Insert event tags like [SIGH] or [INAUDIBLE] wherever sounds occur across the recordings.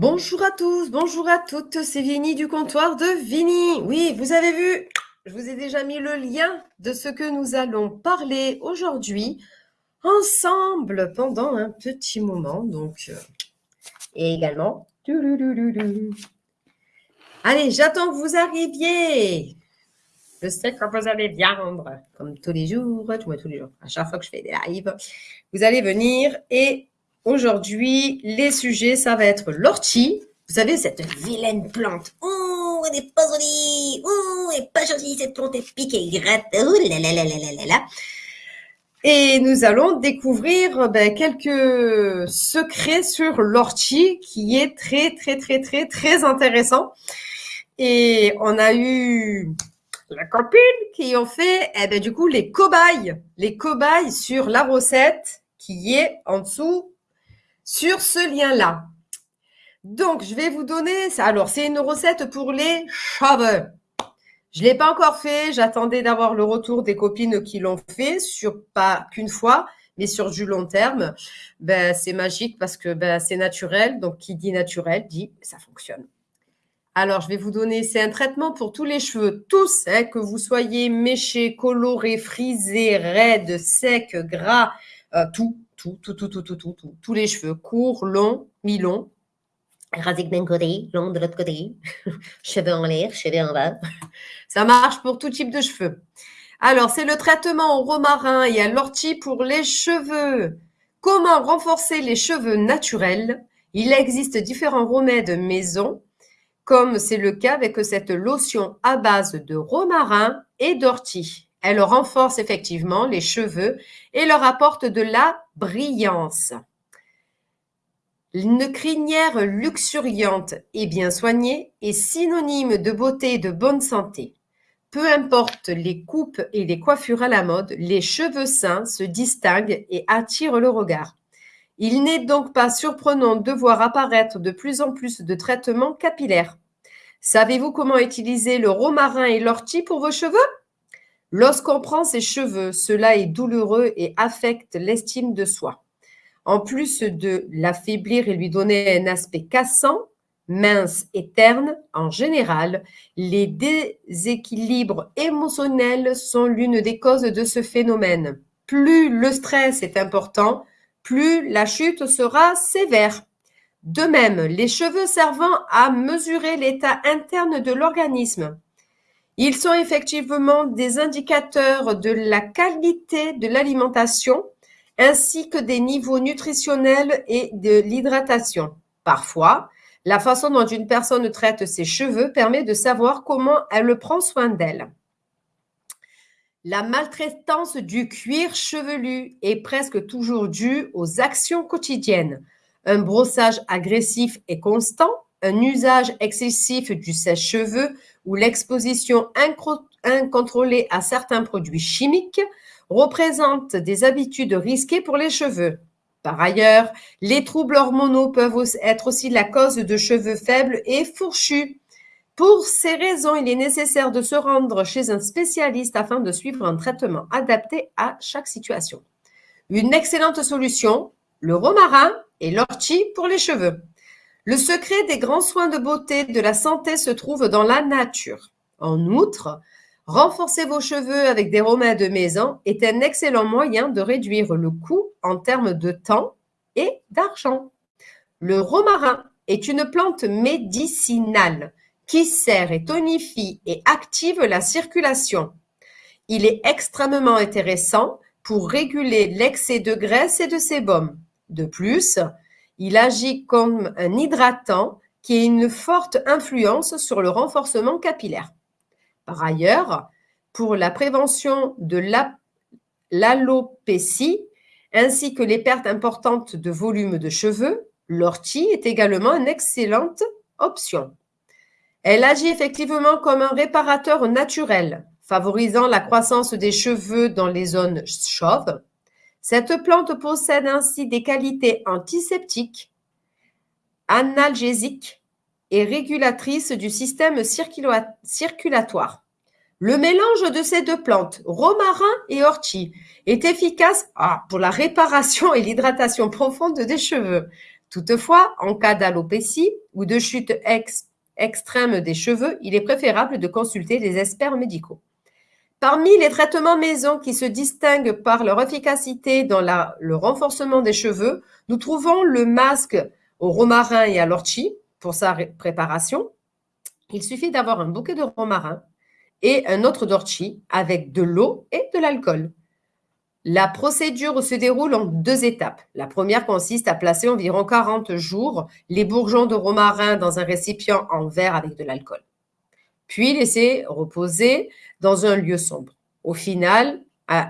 Bonjour à tous, bonjour à toutes, c'est Vini du comptoir de Vini. Oui, vous avez vu, je vous ai déjà mis le lien de ce que nous allons parler aujourd'hui ensemble pendant un petit moment. Donc, euh, et également. Allez, j'attends que vous arriviez. Je sais que vous allez viendre, comme tous les jours, tous les jours, à chaque fois que je fais des lives, vous allez venir et Aujourd'hui, les sujets, ça va être l'ortie. Vous savez, cette vilaine plante. Oh, elle n'est pas jolie. Oh, elle n'est pas jolie, cette plante, elle pique et gratte. Oh là là là là là là Et nous allons découvrir ben, quelques secrets sur l'ortie qui est très, très, très, très, très intéressant. Et on a eu la copine qui ont fait, eh ben, du coup, les cobayes. Les cobayes sur la recette qui est en dessous sur ce lien-là. Donc, je vais vous donner. Alors, c'est une recette pour les cheveux. Je ne l'ai pas encore fait. J'attendais d'avoir le retour des copines qui l'ont fait, sur pas qu'une fois, mais sur du long terme. Ben, c'est magique parce que ben, c'est naturel. Donc, qui dit naturel dit ça fonctionne. Alors, je vais vous donner, c'est un traitement pour tous les cheveux, tous, hein, que vous soyez méchés, colorés, frisés, raides, secs, gras, euh, tout, tout, tout, tout, tout, tout, tout, tous les cheveux, courts, longs, mi-longs, rasés d'un côté, longs de l'autre côté, [LAUGHS] cheveux en l'air, cheveux en bas. [LAUGHS] Ça marche pour tout type de cheveux. Alors, c'est le traitement au romarin et à l'ortie pour les cheveux. Comment renforcer les cheveux naturels? Il existe différents remèdes maison, comme c'est le cas avec cette lotion à base de romarin et d'ortie. Elle renforce effectivement les cheveux et leur apporte de la brillance. Une crinière luxuriante et bien soignée est synonyme de beauté et de bonne santé. Peu importe les coupes et les coiffures à la mode, les cheveux sains se distinguent et attirent le regard. Il n'est donc pas surprenant de voir apparaître de plus en plus de traitements capillaires. Savez-vous comment utiliser le romarin et l'ortie pour vos cheveux? Lorsqu'on prend ses cheveux, cela est douloureux et affecte l'estime de soi. En plus de l'affaiblir et lui donner un aspect cassant, mince et terne, en général, les déséquilibres émotionnels sont l'une des causes de ce phénomène. Plus le stress est important, plus la chute sera sévère. De même, les cheveux servant à mesurer l'état interne de l'organisme. Ils sont effectivement des indicateurs de la qualité de l'alimentation ainsi que des niveaux nutritionnels et de l'hydratation. Parfois, la façon dont une personne traite ses cheveux permet de savoir comment elle prend soin d'elle. La maltraitance du cuir chevelu est presque toujours due aux actions quotidiennes. Un brossage agressif et constant, un usage excessif du sèche-cheveux ou l'exposition incontrôlée à certains produits chimiques représentent des habitudes risquées pour les cheveux. Par ailleurs, les troubles hormonaux peuvent être aussi la cause de cheveux faibles et fourchus. Pour ces raisons, il est nécessaire de se rendre chez un spécialiste afin de suivre un traitement adapté à chaque situation. Une excellente solution, le romarin et l'ortie pour les cheveux. Le secret des grands soins de beauté de la santé se trouve dans la nature. En outre, renforcer vos cheveux avec des remèdes maison est un excellent moyen de réduire le coût en termes de temps et d'argent. Le romarin est une plante médicinale qui sert et tonifie et active la circulation. Il est extrêmement intéressant pour réguler l'excès de graisse et de sébum. De plus, il agit comme un hydratant qui a une forte influence sur le renforcement capillaire. Par ailleurs, pour la prévention de l'alopécie ainsi que les pertes importantes de volume de cheveux, l'ortie est également une excellente option. Elle agit effectivement comme un réparateur naturel, favorisant la croissance des cheveux dans les zones chauves, cette plante possède ainsi des qualités antiseptiques, analgésiques et régulatrices du système circulatoire. Le mélange de ces deux plantes, romarin et ortie, est efficace ah, pour la réparation et l'hydratation profonde des cheveux, Toutefois, en cas d'alopécie ou de chute extrême des cheveux, il est préférable de consulter les experts médicaux. Parmi les traitements maison qui se distinguent par leur efficacité dans le renforcement des cheveux, nous trouvons le masque au romarin et à l'ortie pour sa préparation. Il suffit d'avoir un bouquet de romarin et un autre d'ortie avec de l'eau et de l'alcool. La procédure se déroule en deux étapes. La première consiste à placer environ 40 jours les bourgeons de romarin dans un récipient en verre avec de l'alcool. Puis laisser reposer dans un lieu sombre. Au final,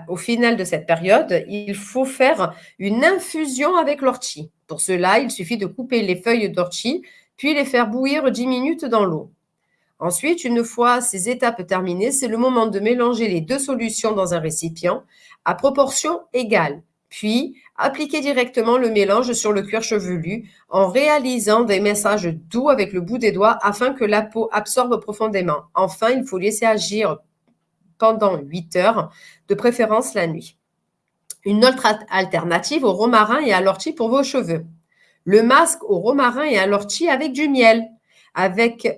au final de cette période, il faut faire une infusion avec l'ortie. Pour cela, il suffit de couper les feuilles d'ortie, puis les faire bouillir 10 minutes dans l'eau. Ensuite, une fois ces étapes terminées, c'est le moment de mélanger les deux solutions dans un récipient à proportion égale. Puis, appliquer directement le mélange sur le cuir chevelu en réalisant des messages doux avec le bout des doigts afin que la peau absorbe profondément. Enfin, il faut laisser agir pendant 8 heures, de préférence la nuit. Une autre alternative au romarin et à l'ortie pour vos cheveux. Le masque au romarin et à l'ortie avec du miel, avec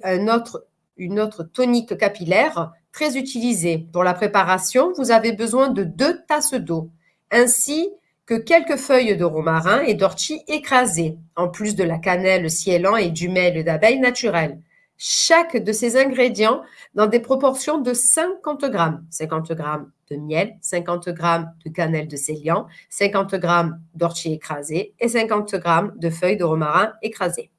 une autre tonique capillaire très utilisée. Pour la préparation, vous avez besoin de deux tasses d'eau, ainsi que quelques feuilles de romarin et d'ortie écrasées, en plus de la cannelle ciellant et du miel d'abeille naturel. Chaque de ces ingrédients dans des proportions de 50 grammes. 50 grammes de miel, 50 grammes de cannelle de célian, 50 grammes d'ortie écrasée et 50 grammes de feuilles de romarin écrasées.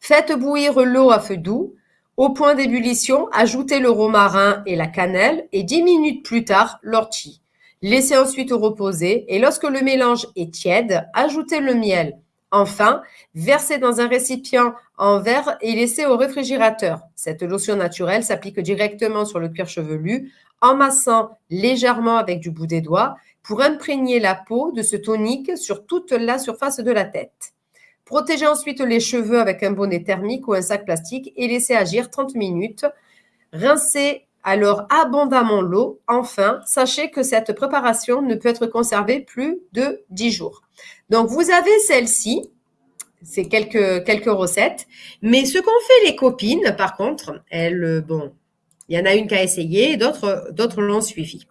Faites bouillir l'eau à feu doux au point d'ébullition, ajoutez le romarin et la cannelle et 10 minutes plus tard, l'ortie. Laissez ensuite reposer et lorsque le mélange est tiède, ajoutez le miel. Enfin, versez dans un récipient en verre et laissez au réfrigérateur. Cette lotion naturelle s'applique directement sur le cuir chevelu en massant légèrement avec du bout des doigts pour imprégner la peau de ce tonique sur toute la surface de la tête. Protégez ensuite les cheveux avec un bonnet thermique ou un sac plastique et laissez agir 30 minutes. Rincez alors abondamment l'eau. Enfin, sachez que cette préparation ne peut être conservée plus de 10 jours. Donc, vous avez celle-ci. C'est quelques, quelques recettes. Mais ce qu'ont fait les copines, par contre, elles, bon, il y en a une qui a essayé d'autres l'ont suivi.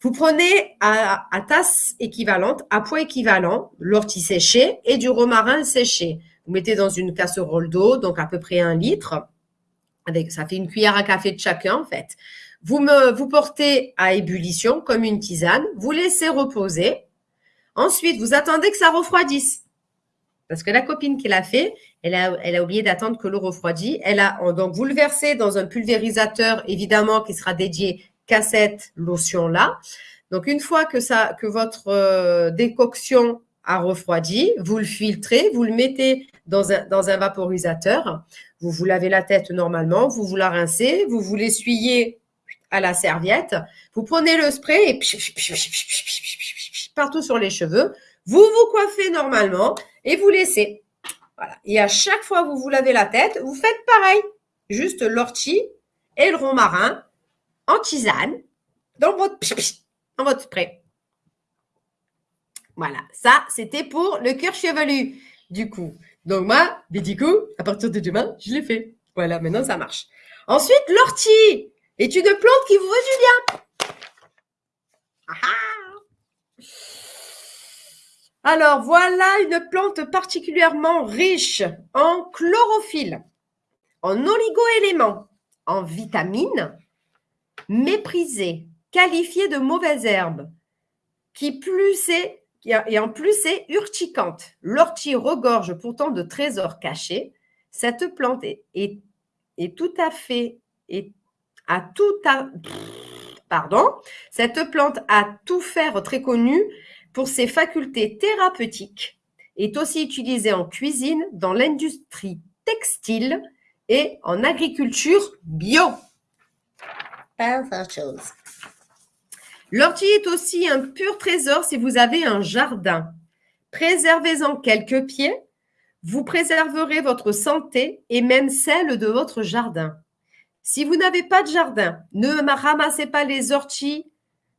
Vous prenez à, tasse équivalente, à poids équivalent, l'ortie séchée et du romarin séché. Vous mettez dans une casserole d'eau, donc à peu près un litre. Avec, ça fait une cuillère à café de chacun, en fait. Vous, me, vous portez à ébullition comme une tisane. Vous laissez reposer. Ensuite, vous attendez que ça refroidisse. Parce que la copine qui l'a fait, elle a, oublié d'attendre que l'eau refroidisse. Elle a, donc, vous le versez dans un pulvérisateur, évidemment, qui sera dédié cassette lotion là. Donc, une fois que, votre euh, décoction a refroidi, vous le filtrez, vous le mettez dans un, dans un vaporisateur. Vous vous lavez la tête normalement, vous vous la rincez, vous vous l'essuyez à la serviette. Vous prenez le spray et partout sur les cheveux. Vous vous coiffez normalement et vous laissez. Voilà. Et à chaque fois que vous vous lavez la tête, vous faites pareil. Juste l'ortie et le romarin en tisane dans votre, dans votre spray. Voilà, ça, c'était pour le cœur chevelu, du coup. Donc moi, du coup, à partir de demain, je l'ai fait. Voilà, maintenant, ça marche. Ensuite, l'ortie est une plante qui vous veut du bien. Ah ah. Alors, voilà une plante particulièrement riche en chlorophylle, en oligo-éléments, en vitamines, méprisée, qualifiée de mauvaise herbe, qui plus est, et en plus est urticante. L'ortie regorge pourtant de trésors cachés. Cette plante est, tout à fait, à tout pardon, cette plante a tout faire très connue pour ses facultés thérapeutiques, est aussi utilisée en cuisine, dans l'industrie textile et en agriculture bio. L'ortie est aussi un pur trésor si vous avez un jardin. Préservez-en quelques pieds, vous préserverez votre santé et même celle de votre jardin. Si vous n'avez pas de jardin, ne ramassez pas les orties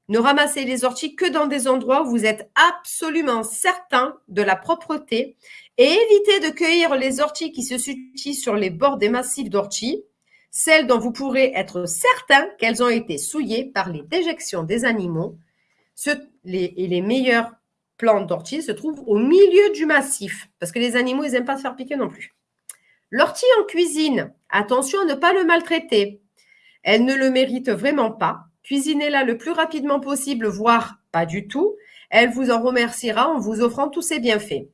Ne ramassez les orties que dans des endroits où vous êtes absolument certain de la propreté et évitez de cueillir les orties qui se situent sur les bords des massifs d'orties, celles dont vous pourrez être certain qu'elles ont été souillées par les déjections des animaux. et les meilleures plantes d'ortie se trouvent au milieu du massif, parce que les animaux, ils n'aiment pas se faire piquer non plus. L'ortie en cuisine, attention à ne pas le maltraiter. Elle ne le mérite vraiment pas. Cuisinez-la le plus rapidement possible, voire pas du tout. Elle vous en remerciera en vous offrant tous ses bienfaits.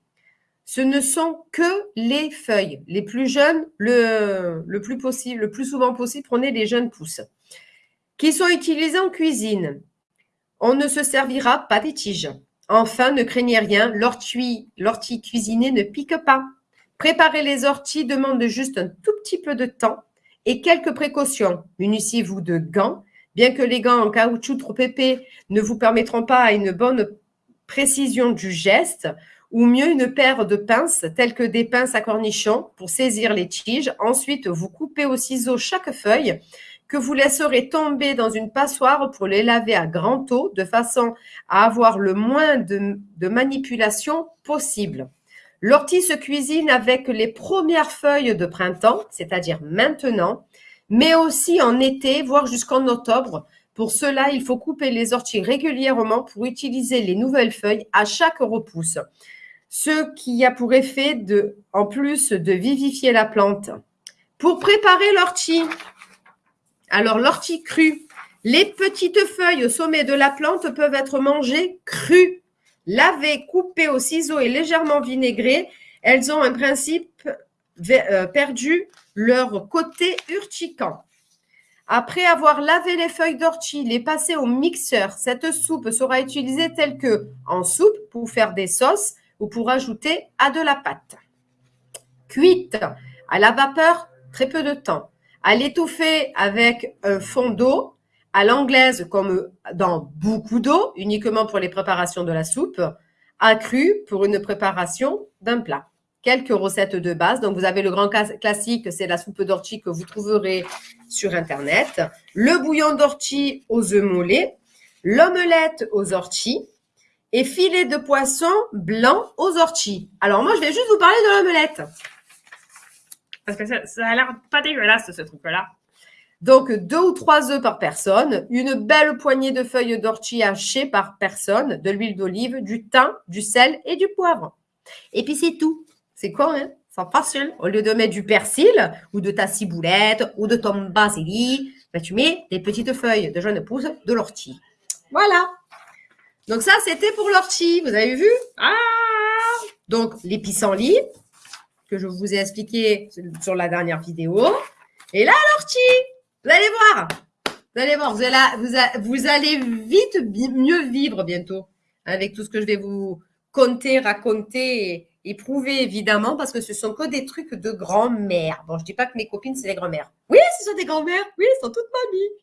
Ce ne sont que les feuilles. Les plus jeunes, le, plus possible, le plus souvent possible, prenez les jeunes pousses qui sont utilisées en cuisine. On ne se servira pas des tiges. Enfin, ne craignez rien, l'ortie, l'ortie cuisinée ne pique pas. Préparer les orties demande juste un tout petit peu de temps et quelques précautions. Munissez-vous de gants, bien que les gants en caoutchouc trop épais ne vous permettront pas une bonne précision du geste, ou mieux une paire de pinces telles que des pinces à cornichons pour saisir les tiges. Ensuite, vous coupez au ciseau chaque feuille que vous laisserez tomber dans une passoire pour les laver à grand eau de façon à avoir le moins de, de manipulation possible. L'ortie se cuisine avec les premières feuilles de printemps, c'est-à-dire maintenant, mais aussi en été, voire jusqu'en octobre. Pour cela, il faut couper les orties régulièrement pour utiliser les nouvelles feuilles à chaque repousse, ce qui a pour effet de, en plus de vivifier la plante. Pour préparer l'ortie, alors l'ortie crue, les petites feuilles au sommet de la plante peuvent être mangées crues Lavées, coupées au ciseau et légèrement vinaigrées, elles ont un principe perdu leur côté urticant. Après avoir lavé les feuilles d'ortie, les passer au mixeur, cette soupe sera utilisée telle que en soupe pour faire des sauces ou pour ajouter à de la pâte. Cuite à la vapeur, très peu de temps. À l'étouffer avec un fond d'eau, à l'anglaise comme dans beaucoup d'eau, uniquement pour les préparations de la soupe, accru pour une préparation d'un plat. Quelques recettes de base. Donc, vous avez le grand classique, c'est la soupe d'ortie que vous trouverez sur Internet. Le bouillon d'ortie aux œufs mollets. L'omelette aux orties. Et filet de poisson blanc aux orties. Alors, moi, je vais juste vous parler de l'omelette. Parce que ça, ça a l'air pas dégueulasse, ce truc-là. Donc, deux ou trois œufs par personne, une belle poignée de feuilles d'ortie hachées par personne, de l'huile d'olive, du thym, du sel et du poivre. Et puis, c'est tout. C'est quoi, hein? C'est facile. Au lieu de mettre du persil ou de ta ciboulette ou de ton basilic, ben, tu mets des petites feuilles de jeunes pousses de l'ortie. Voilà. Donc, ça, c'était pour l'ortie. Vous avez vu? Ah Donc, les pissenlits, que je vous ai expliqué sur la dernière vidéo. Et là, l'ortie vous allez voir. Vous allez voir, vous allez, vous, allez vite mieux vivre bientôt avec tout ce que je vais vous conter, raconter et, prouver évidemment parce que ce sont que des trucs de grand-mère. Bon, je dis pas que mes copines c'est des grand-mères. Oui, ce sont des grand-mères. Oui, elles sont toutes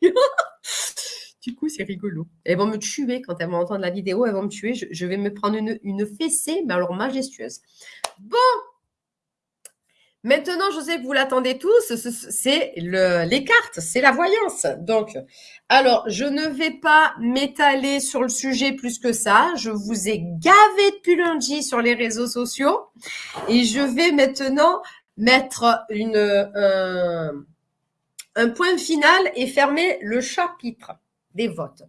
mamies. [LAUGHS] du coup, c'est rigolo. Elles vont me tuer quand elles vont entendre la vidéo. Elles vont me tuer. Je, vais me prendre une fessée, mais alors majestueuse. Bon, Maintenant, je sais que vous l'attendez tous, c'est les cartes, c'est la voyance. Donc, alors, je ne vais pas m'étaler sur le sujet plus que ça. Je vous ai gavé depuis lundi sur les réseaux sociaux et je vais maintenant mettre un, un point final et fermer le chapitre des votes.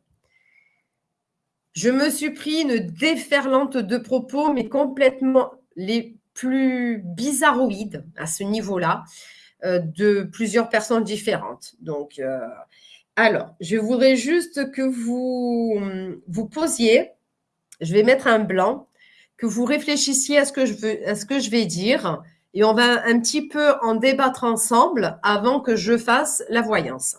Je me suis pris une déferlante de propos, mais complètement les plus bizarroïde à ce niveau-là euh, de plusieurs personnes différentes. Donc, euh, alors, je voudrais juste que vous vous posiez, je vais mettre un blanc, que vous réfléchissiez à ce que je, veux, à ce que je vais dire et on va un petit peu en débattre ensemble avant que je fasse la voyance.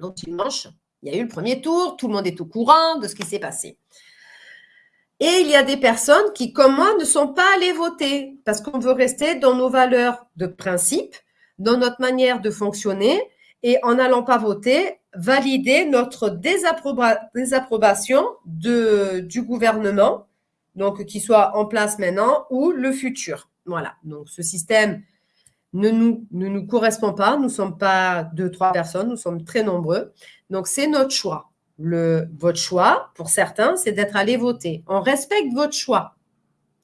Donc, dimanche, il y a eu le premier tour, tout le monde est au courant de ce qui s'est passé. Et il y a des personnes qui, comme moi, ne sont pas allées voter parce qu'on veut rester dans nos valeurs de principe, dans notre manière de fonctionner et en n'allant pas voter, valider notre désapprobation du gouvernement, donc qui soit en place maintenant ou le futur. Voilà, donc ce système ne nous, ne nous correspond pas. Nous ne sommes pas deux, trois personnes, nous sommes très nombreux. Donc c'est notre choix. Le, votre choix, pour certains, c'est d'être allé voter. On respecte votre choix.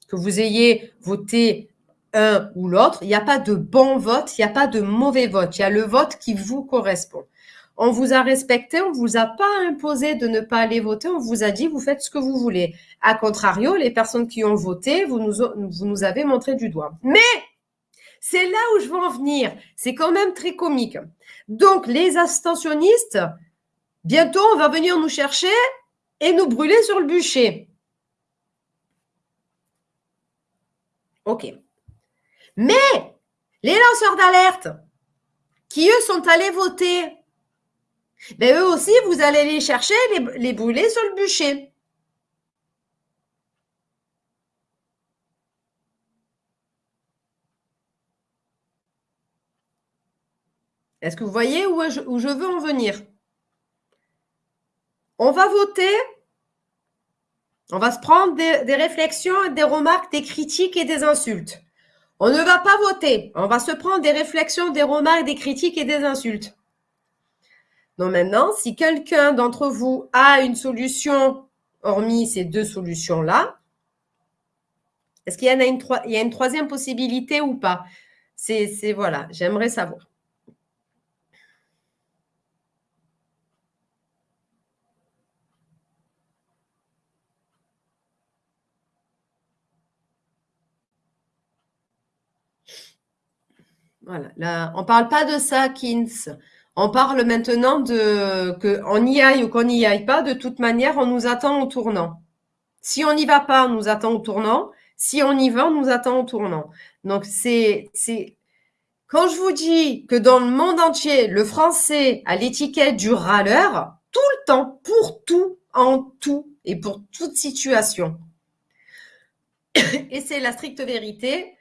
Que vous ayez voté un ou l'autre, il n'y a pas de bon vote, il n'y a pas de mauvais vote. Il y a le vote qui vous correspond. On vous a respecté, on vous a pas imposé de ne pas aller voter, on vous a dit vous faites ce que vous voulez. A contrario, les personnes qui ont voté, vous nous, vous nous avez montré du doigt. Mais c'est là où je veux en venir. C'est quand même très comique. Donc, les abstentionnistes, bientôt, on va venir nous chercher et nous brûler sur le bûcher. OK. Mais les lanceurs d'alerte, qui eux sont allés voter, ben eux aussi, vous allez les chercher, les, les brûler sur le bûcher. Est-ce que vous voyez où je, où je veux en venir? On va voter, on va se prendre des, réflexions, des remarques, des critiques et des insultes. On ne va pas voter, on va se prendre des réflexions, des remarques, des critiques et des insultes. Donc maintenant, si quelqu'un d'entre vous a une solution, hormis ces deux solutions-là, est-ce qu'il y en a une, y a une troisième possibilité ou pas? C'est voilà, j'aimerais savoir. On ne parle pas de ça, Kins. On parle maintenant de qu'on y aille ou qu'on n'y aille pas, de toute manière, on nous attend au tournant. Si on n'y va pas, on nous attend au tournant. Si on y va, on nous attend au tournant. Donc, c'est, quand je vous dis que dans le monde entier, le français a l'étiquette du râleur, tout le temps, pour tout, en tout et pour toute situation. [COUGHS] Et c'est la stricte vérité.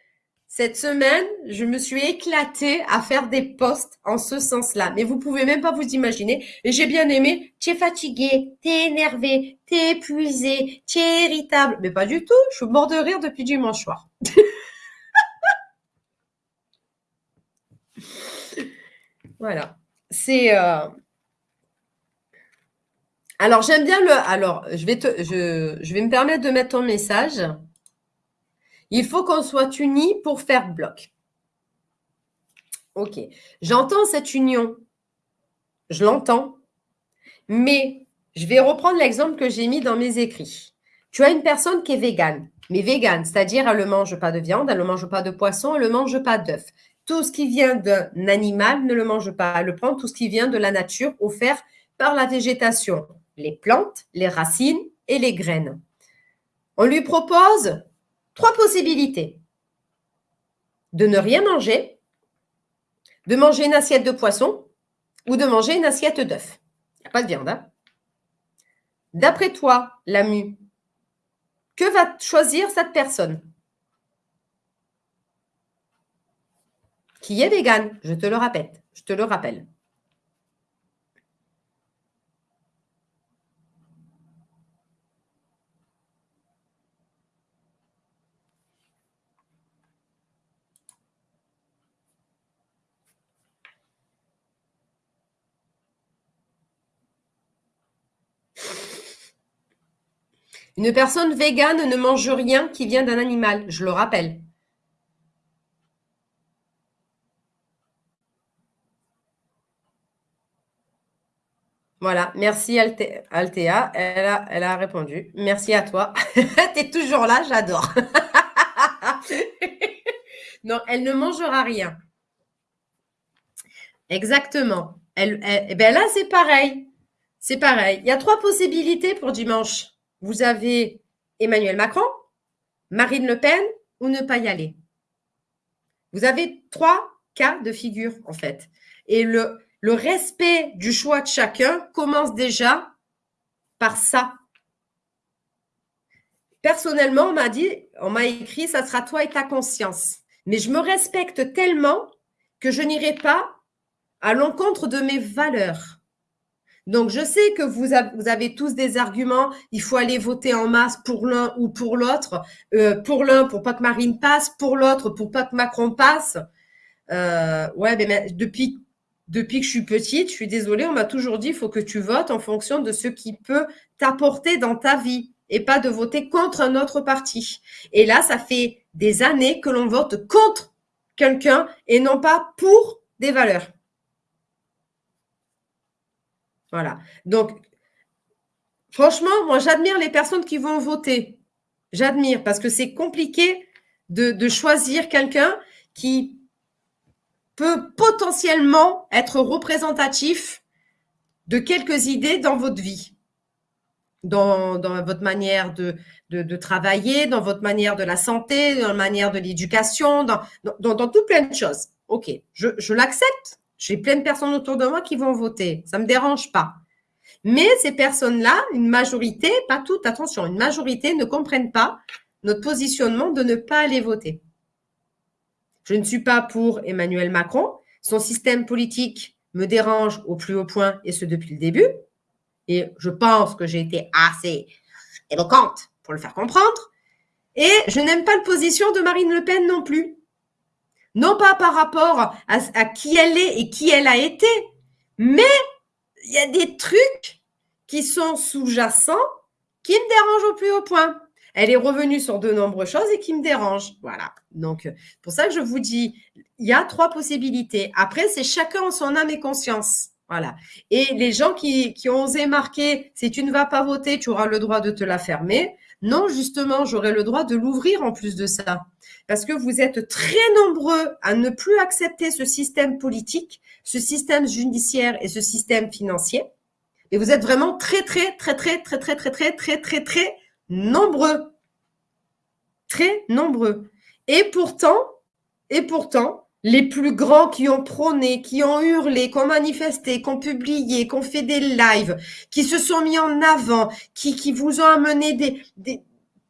Cette semaine, je me suis éclatée à faire des posts en ce sens-là. Mais vous pouvez même pas vous imaginer. Et j'ai bien aimé. Tu es fatigué, tu es énervé, tu es épuisé, tu es irritable. Mais pas du tout. Je suis mort de rire depuis dimanche soir. [LAUGHS] voilà. C'est. Euh, alors j'aime bien le. Alors je vais te. Je, je vais me permettre de mettre ton message. Il faut qu'on soit unis pour faire bloc. Ok, j'entends cette union, je l'entends, mais je vais reprendre l'exemple que j'ai mis dans mes écrits. Tu as une personne qui est végane, mais végane, c'est-à-dire elle ne mange pas de viande, elle ne mange pas de poisson, elle ne mange pas d'œuf. Tout ce qui vient d'un animal ne le mange pas, elle prend tout ce qui vient de la nature offert par la végétation, les plantes, les racines et les graines. On lui propose Trois possibilités. De ne rien manger, de manger une assiette de poisson ou de manger une assiette d'œuf. Il n'y a pas de viande. Hein. D'après toi, Lamu, que va choisir cette personne? Qui est végane, je te le répète, je te le rappelle. Une personne végane ne mange rien qui vient d'un animal, je le rappelle. Voilà, merci Altea, elle a, elle a répondu. Merci à toi. [LAUGHS] tu es toujours là, j'adore. [LAUGHS] non, elle ne mangera rien. Exactement. Elle, eh ben là, c'est pareil. C'est pareil. Il y a trois possibilités pour dimanche vous avez Emmanuel Macron, Marine Le Pen ou ne pas y aller? Vous avez trois cas de figure, en fait. Et le, le respect du choix de chacun commence déjà par ça. Personnellement, on m'a dit, on m'a écrit, ça sera toi et ta conscience. Mais je me respecte tellement que je n'irai pas à l'encontre de mes valeurs. Donc, je sais que vous, avez tous des arguments. Il faut aller voter en masse pour l'un ou pour l'autre. Euh, pour l'un, pour pas que Marine passe. Pour l'autre, pour pas que Macron passe. Euh, ouais, mais, depuis depuis que je suis petite, je suis désolée, on m'a toujours dit, il faut que tu votes en fonction de ce qui peut t'apporter dans ta vie et pas de voter contre un autre parti. Et là, ça fait des années que l'on vote contre quelqu'un et non pas pour des valeurs. Voilà. Donc, franchement, moi, j'admire les personnes qui vont voter. J'admire parce que c'est compliqué de, choisir quelqu'un qui peut potentiellement être représentatif de quelques idées dans votre vie, dans, votre manière de, travailler, dans votre manière de la santé, dans la manière de l'éducation, dans, tout plein de choses. OK, je l'accepte. J'ai plein de personnes autour de moi qui vont voter. Ça ne me dérange pas. Mais ces personnes-là, une majorité, pas toutes, attention, une majorité ne comprennent pas notre positionnement de ne pas aller voter. Je ne suis pas pour Emmanuel Macron. Son système politique me dérange au plus haut point, et ce depuis le début. Et je pense que j'ai été assez éloquente pour le faire comprendre. Et je n'aime pas la position de Marine Le Pen non plus. Non pas par rapport à, qui elle est et qui elle a été, mais il y a des trucs qui sont sous-jacents qui me dérangent au plus haut point elle est revenue sur de nombreuses choses et qui me dérangent. Voilà. Donc, pour ça que je vous dis, il y a trois possibilités. Après, c'est chacun en son âme et conscience. Voilà. Et les gens qui, qui ont osé marquer, si tu ne vas pas voter, tu auras le droit de te la fermer. Non, justement, j'aurai le droit de l'ouvrir en plus de ça. Parce que vous êtes très nombreux à ne plus accepter ce système politique, ce système judiciaire et ce système financier. Et vous êtes vraiment très, très, très, très, très, très, très, très, très, très, très nombreux. Très nombreux. Et pourtant, et pourtant, les plus grands qui ont prôné, qui ont hurlé, qui ont manifesté, qui ont publié, qui ont fait des lives, qui se sont mis en avant, qui, qui vous ont amené des, des,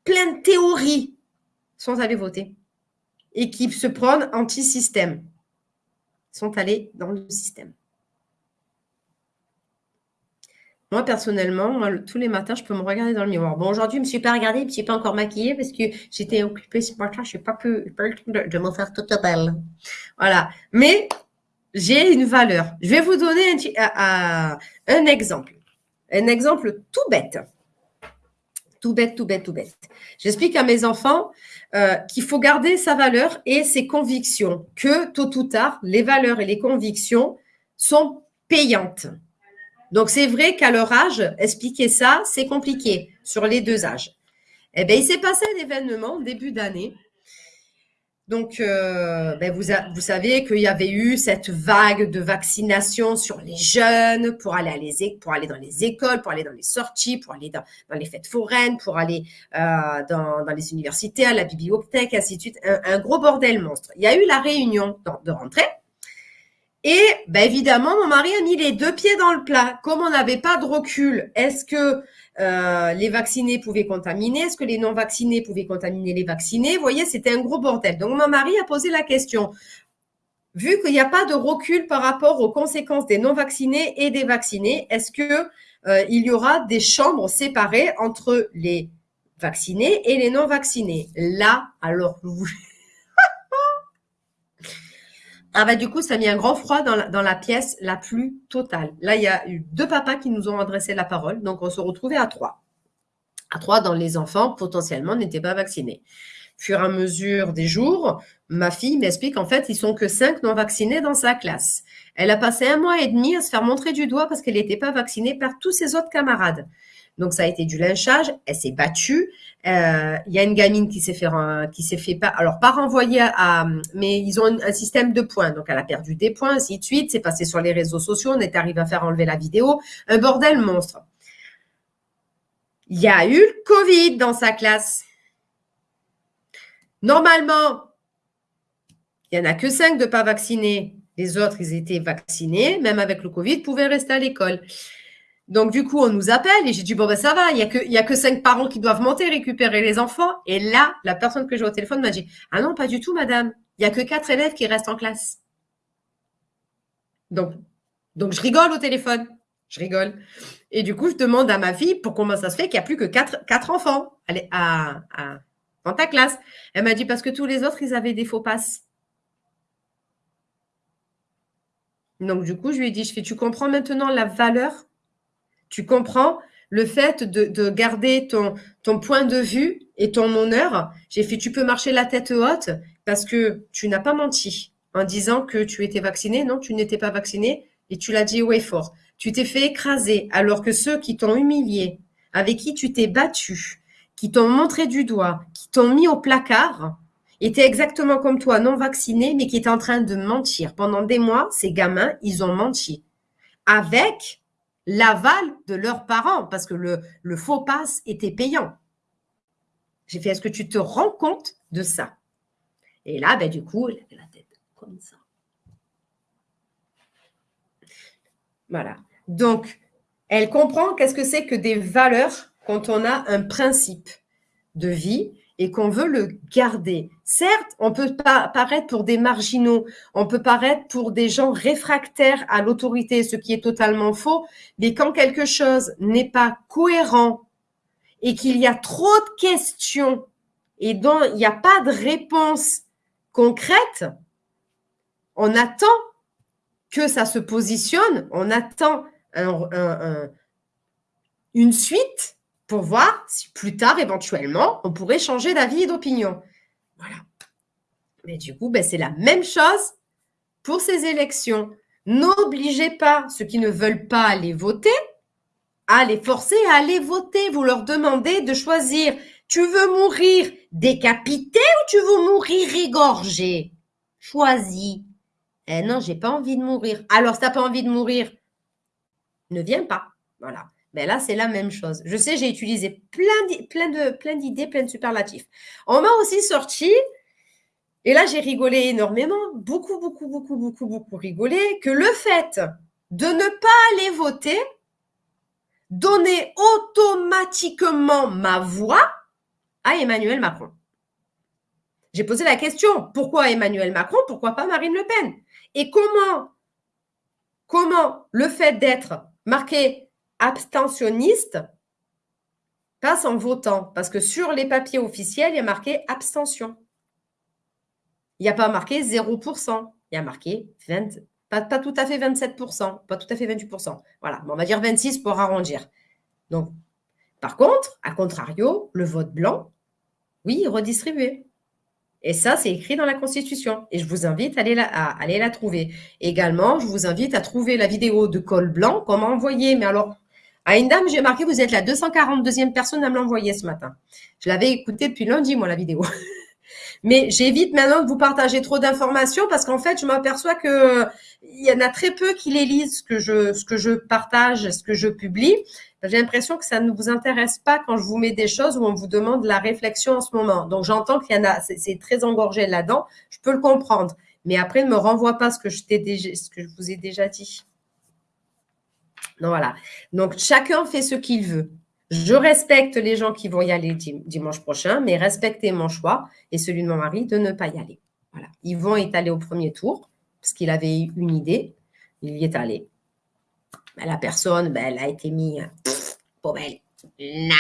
plein de théories, sont allés voter. Et qui se prennent anti-système, sont allés dans le système. Moi, personnellement, tous les matins, je peux me regarder dans le miroir. Bon, aujourd'hui, je ne me suis pas regardée, je ne me suis pas encore maquillée parce que j'étais occupée ce matin. Je n'ai pas pu, de, faire toute belle. Voilà. Mais j'ai une valeur. Je vais vous donner un, un exemple. Un exemple tout bête. Tout bête, tout bête, tout bête. J'explique à mes enfants euh, qu'il faut garder sa valeur et ses convictions, que tôt ou tard, les valeurs et les convictions sont payantes. Donc, c'est vrai qu'à leur âge, expliquer ça, c'est compliqué sur les deux âges. Eh bien, il s'est passé un événement début d'année. Donc, euh, ben, vous, savez qu'il y avait eu cette vague de vaccination sur les jeunes pour aller, dans les écoles, pour aller dans les sorties, pour aller dans, les fêtes foraines, pour aller euh, dans, les universités, à la bibliothèque, ainsi de suite. Un, gros bordel monstre. Il y a eu la réunion de rentrée. Et ben évidemment, mon mari a mis les deux pieds dans le plat. Comme on n'avait pas de recul, est-ce que euh, les vaccinés pouvaient contaminer? Est-ce que les non-vaccinés pouvaient contaminer les vaccinés? Vous voyez, c'était un gros bordel. Donc, mon mari a posé la question. Vu qu'il n'y a pas de recul par rapport aux conséquences des non-vaccinés et des vaccinés, est-ce que euh, il y aura des chambres séparées entre les vaccinés et les non-vaccinés? Là, alors, vous, ah bah du coup, ça a mis un grand froid dans la, pièce la plus totale. Là, il y a eu deux papas qui nous ont adressé la parole, donc on se retrouvait à trois. À trois, dans les enfants potentiellement n'étaient pas vaccinés. Fur et à mesure des jours, ma fille m'explique qu'en fait, ils sont que cinq non vaccinés dans sa classe. Elle a passé un mois et demi à se faire montrer du doigt parce qu'elle n'était pas vaccinée par tous ses autres camarades. Donc ça a été du lynchage, elle s'est battue. Euh, il y a une gamine qui s'est fait fait pas alors pas renvoyer à, mais ils ont un, système de points. Donc elle a perdu des points, ainsi de suite. C'est passé sur les réseaux sociaux, on est arrivé à faire enlever la vidéo. Un bordel monstre. Il y a eu le Covid dans sa classe. Normalement, il n'y en a que cinq de pas vaccinés. Les autres, ils étaient vaccinés, même avec le Covid, pouvaient rester à l'école. Donc, du coup, on nous appelle et j'ai dit, bon, ben, ça va, il n'y a, que, a que cinq parents qui doivent monter, récupérer les enfants. Et là, la personne que j'ai au téléphone m'a dit, ah non, pas du tout, madame. Il n'y a que quatre élèves qui restent en classe. Donc, donc, je rigole au téléphone. Je rigole. Et du coup, je demande à ma fille pour comment ça se fait qu'il n'y a plus que quatre, quatre enfants à, à, dans ta classe. Elle m'a dit, parce que tous les autres, ils avaient des faux passes. Donc, du coup, je lui ai dit, je fais, tu comprends maintenant la valeur Tu comprends le fait de, garder ton, ton point de vue et ton honneur J'ai fait, tu peux marcher la tête haute parce que tu n'as pas menti en disant que tu étais vacciné. Non, tu n'étais pas vacciné et tu l'as dit haut et fort. Tu t'es fait écraser alors que ceux qui t'ont humilié, avec qui tu t'es battu, qui t'ont montré du doigt, qui t'ont mis au placard, étaient exactement comme toi, non vaccinés, mais qui étaient en train de mentir. Pendant des mois, ces gamins, ils ont menti. Avec l'aval de leurs parents, parce que le, faux passe était payant. J'ai fait, est-ce que tu te rends compte de ça? Et là, ben, du coup, il avait la tête comme ça. Voilà. Donc, elle comprend qu'est-ce que c'est que des valeurs quand on a un principe de vie et qu'on veut le garder. Certes, on peut paraître pour des marginaux, on peut paraître pour des gens réfractaires à l'autorité, ce qui est totalement faux, mais quand quelque chose n'est pas cohérent et qu'il y a trop de questions et dont il n'y a pas de réponse concrète, on attend que ça se positionne, on attend une suite pour voir si plus tard, éventuellement, on pourrait changer d'avis et d'opinion. Voilà. Mais du coup, ben, c'est la même chose pour ces élections. N'obligez pas ceux qui ne veulent pas aller voter à les forcer à aller voter. Vous leur demandez de choisir. Tu veux mourir décapité ou tu veux mourir égorgé? Choisis. Eh non, j'ai pas envie de mourir. Alors, si tu n'as pas envie de mourir, ne viens pas. Voilà. Ben là, c'est la même chose. Je sais, j'ai utilisé plein, de plein d'idées, plein de superlatifs. On m'a aussi sorti, et là, j'ai rigolé énormément, beaucoup, beaucoup, beaucoup, beaucoup, beaucoup rigolé, que le fait de ne pas aller voter donnait automatiquement ma voix à Emmanuel Macron. J'ai posé la question, pourquoi Emmanuel Macron, pourquoi pas Marine Le Pen? Et comment, comment le fait d'être marqué abstentionniste passe en votant. Parce que sur les papiers officiels, il y a marqué abstention. Il n'y a pas marqué 0%. Il y a marqué 20, pas, tout à fait 27%, pas tout à fait 28%. Voilà, on va dire 26 pour arrondir. Donc, par contre, à contrario, le vote blanc, oui, redistribué. Et ça, c'est écrit dans la Constitution. Et je vous invite à aller, la, à aller la trouver. Également, je vous invite à trouver la vidéo de col blanc, comment envoyer. Mais alors, à une dame, j'ai marqué, vous êtes la 242e personne à me l'envoyer ce matin. Je l'avais écouté depuis lundi, moi, la vidéo. [LAUGHS] Mais j'évite maintenant de vous partager trop d'informations parce qu'en fait, je m'aperçois que il y en a très peu qui les lisent ce que je, ce que je partage, ce que je publie. J'ai l'impression que ça ne vous intéresse pas quand je vous mets des choses où on vous demande la réflexion en ce moment. Donc, j'entends qu'il y en a, c'est très engorgé là-dedans. Je peux le comprendre. Mais après, ne me renvoie pas ce que je, déjà, ce que je vous ai déjà dit. Donc voilà. Donc chacun fait ce qu'il veut. Je respecte les gens qui vont y aller dimanche prochain, mais respectez mon choix et celui de mon mari de ne pas y aller. Voilà. Yvon est allé au premier tour parce qu'il avait eu une idée. Il y est allé. la personne, ben, elle a été mise poubelle. Na.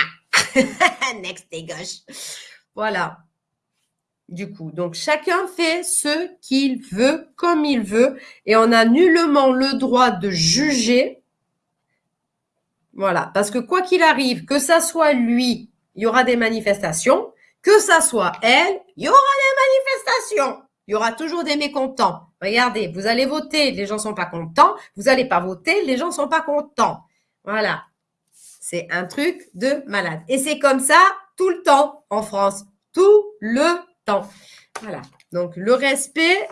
[LAUGHS] Next et gauche. Voilà. Du coup, donc chacun fait ce qu'il veut, comme il veut, et on a nullement le droit de juger voilà, parce que quoi qu'il arrive, que ça soit lui, il y aura des manifestations, que ça soit elle, il y aura des manifestations. Il y aura toujours des mécontents. Regardez, vous allez voter, les gens sont pas contents. Vous allez pas voter, les gens sont pas contents. Voilà. C'est un truc de malade. Et c'est comme ça tout le temps en France. Tout le temps. Voilà. Donc, le respect,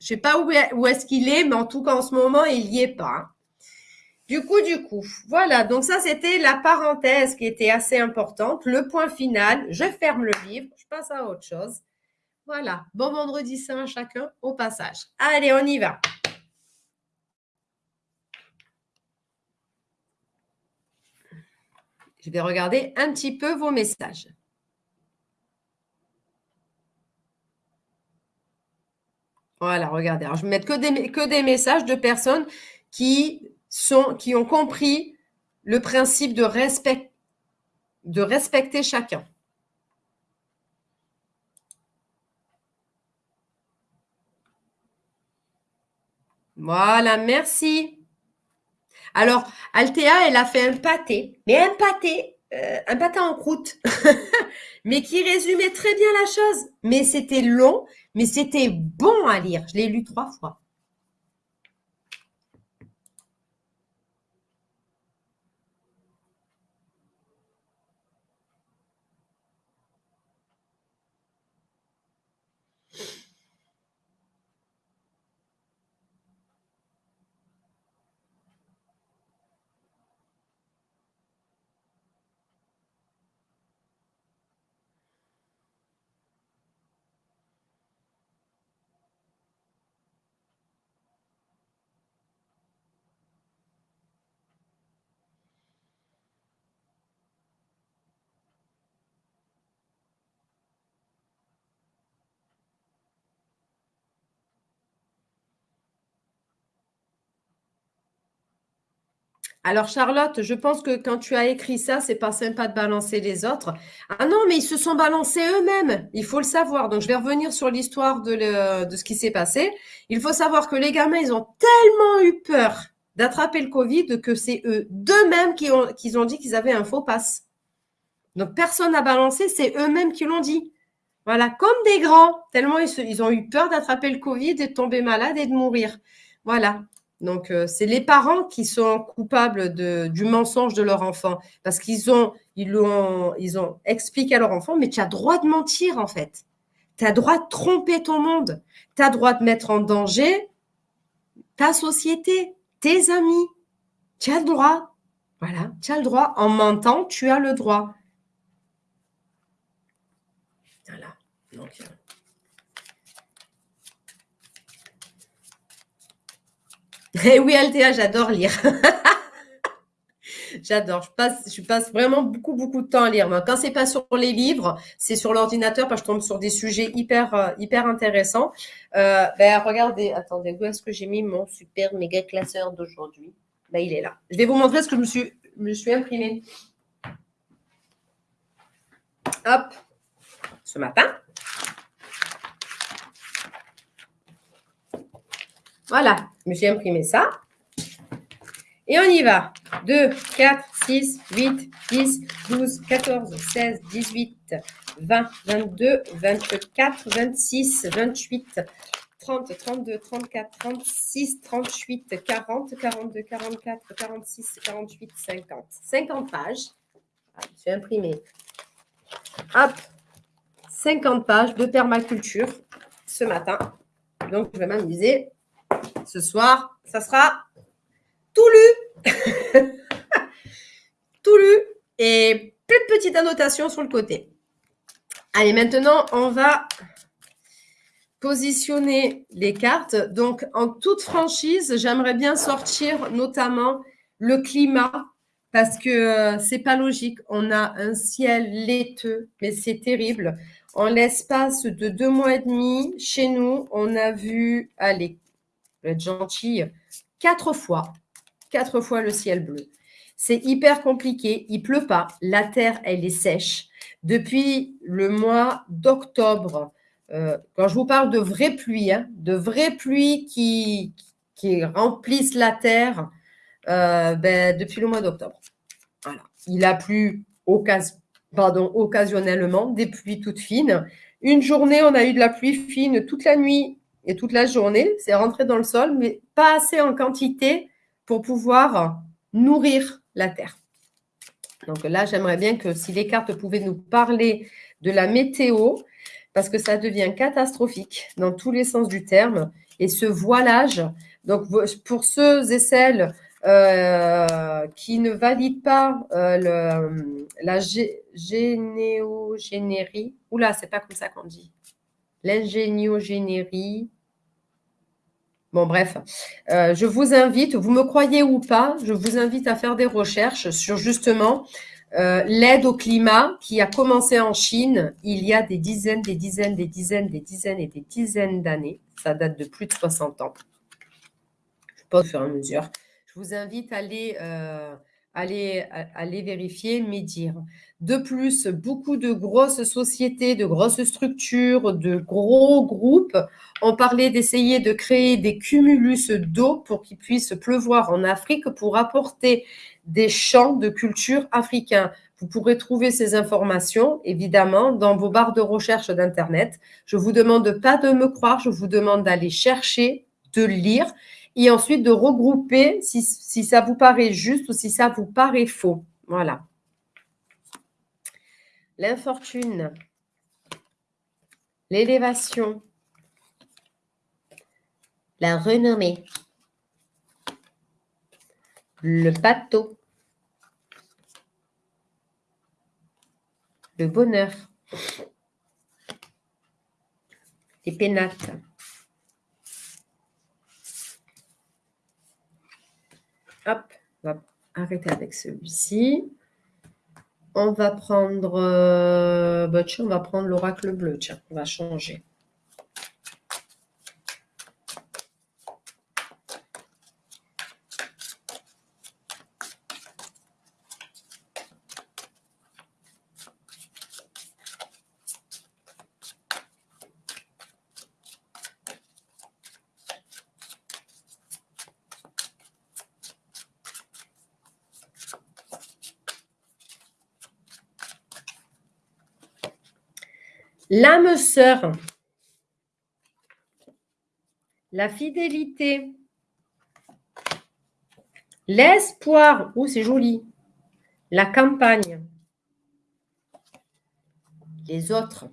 je sais pas où est-ce qu'il est, mais en tout cas, en ce moment, il y est pas. Du coup, du coup, voilà. Donc ça, c'était la parenthèse qui était assez importante. Le point final, je ferme le livre, je passe à autre chose. Voilà. Bon vendredi saint à chacun au passage. Allez, on y va. Je vais regarder un petit peu vos messages. Voilà, regardez. Alors, je vais mettre que des, que des messages de personnes qui qui ont compris le principe de, respect, de respecter chacun. Voilà, merci. Alors, Althea, elle a fait un pâté, mais un pâté, euh, un pâté en croûte, [LAUGHS] mais qui résumait très bien la chose. Mais c'était long, mais c'était bon à lire. Je l'ai lu trois fois. Alors Charlotte, je pense que quand tu as écrit ça, c'est pas sympa de balancer les autres. Ah non, mais ils se sont balancés eux-mêmes. Il faut le savoir. Donc je vais revenir sur l'histoire de, ce qui s'est passé. Il faut savoir que les gamins, ils ont tellement eu peur d'attraper le Covid que c'est eux d'eux-mêmes qui ont, dit qu'ils avaient un faux pass. Donc personne n'a balancé, c'est eux-mêmes qui l'ont dit. Voilà, comme des grands, tellement ils, ils ont eu peur d'attraper le Covid et de tomber malade et de mourir. Voilà. Donc, euh, c'est les parents qui sont coupables du mensonge de leur enfant parce qu'ils ont, ils ont, ils ont expliqué à leur enfant, mais tu as droit de mentir en fait. Tu as droit de tromper ton monde. Tu as droit de mettre en danger ta société, tes amis. Tu as le droit. Voilà, tu as le droit. En mentant, tu as le droit. Voilà. Donc, euh, [LAUGHS] Eh oui, Althea, j'adore lire. [LAUGHS] J'adore. Je passe, vraiment beaucoup, beaucoup de temps à lire. Quand c'est pas sur les livres, c'est sur l'ordinateur parce que je tombe sur des sujets hyper, euh, hyper intéressants. Euh, ben, regardez, attendez, où est-ce que j'ai mis mon super méga classeur d'aujourd'hui? Ben, Il est là. Je vais vous montrer ce que je me suis, me imprimé. Hop, ce matin. Voilà, je me suis imprimé ça. Et on y va. 2, 4, 6, 8, 10, 12, 14, 16, 18, 20, 22, 24, 26, 28, 30, 32, 34, 36, 38, 40, 42, 44, 46, 48, 50. 50 pages. Ah, suis imprimé. Hop. 50 pages de permaculture ce matin. Donc, je vais m'amuser ce soir, ça sera tout lu. [LAUGHS] tout lu et plein de petites annotations sur le côté. Allez, maintenant, on va positionner les cartes. Donc, en toute franchise, j'aimerais bien sortir notamment le climat parce que euh, c'est pas logique. On a un ciel laiteux, mais c'est terrible. En l'espace de deux mois et demi, chez nous, on a vu, allez, être gentille, quatre fois, quatre fois le ciel bleu. C'est hyper compliqué, il pleut pas, la terre, elle est sèche. Depuis le mois d'octobre, euh, quand je vous parle de vraies pluies, hein, de vraies pluies qui, remplissent la terre, euh, ben, depuis le mois d'octobre. Il a plu occasionnellement, des pluies toutes fines. Une journée, on a eu de la pluie fine toute la nuit et toute la journée. C'est rentré dans le sol, mais pas assez en quantité pour pouvoir nourrir la terre. Donc là, j'aimerais bien que si les cartes pouvaient nous parler de la météo, parce que ça devient catastrophique dans tous les sens du terme. Et ce voilage, donc pour ceux et celles euh, qui ne valident pas euh, le, la généogénérie, oula, c'est pas comme ça qu'on dit, l'ingéniogénérie, Bon, bref, euh, je vous invite, vous me croyez ou pas, je vous invite à faire des recherches sur justement euh, l'aide au climat qui a commencé en Chine il y a des dizaines, des dizaines, des dizaines, des dizaines et des dizaines d'années. Ça date de plus de 60 ans. Je pense au fur et à mesure. Je vous invite à aller, euh, allez, allez vérifier, médire. De plus, beaucoup de grosses sociétés, de grosses structures, de gros groupes ont parlé d'essayer de créer des cumulus d'eau pour qu'il puisse pleuvoir en Afrique pour apporter des champs de culture africains. Vous pourrez trouver ces informations, évidemment, dans vos barres de recherche d'Internet. Je vous demande pas de me croire, je vous demande d'aller chercher, de lire et ensuite de regrouper si, si ça vous paraît juste ou si ça vous paraît faux. Voilà. L'infortune, l'élévation, la renommée, le bateau, le bonheur, les pénates. Hop, on va arrêter avec celui-ci. On va prendre, euh, bah, on va prendre l'oracle bleu. Tiens, on va changer. L'âme sœur, la fidélité, l'espoir, oh c'est joli, la campagne, les autres,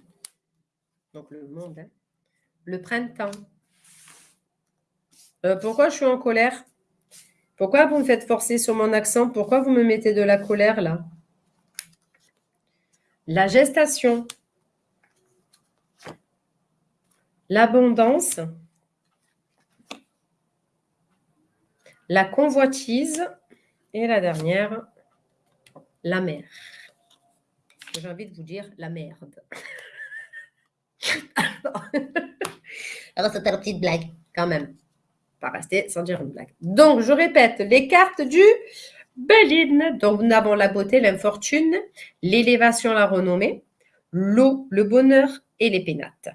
donc le monde, hein. le printemps. Euh, pourquoi je suis en colère? Pourquoi vous me faites forcer sur mon accent? Pourquoi vous me mettez de la colère là? La gestation l'abondance, la convoitise et la dernière, la mer. J'ai envie de vous dire la merde. Alors, c'était une petite blague, quand même. Pas rester sans dire une blague. Donc, je répète, les cartes du Béline. Donc, nous avons la beauté, l'infortune, l'élévation, la renommée, l'eau, le bonheur et les pénates.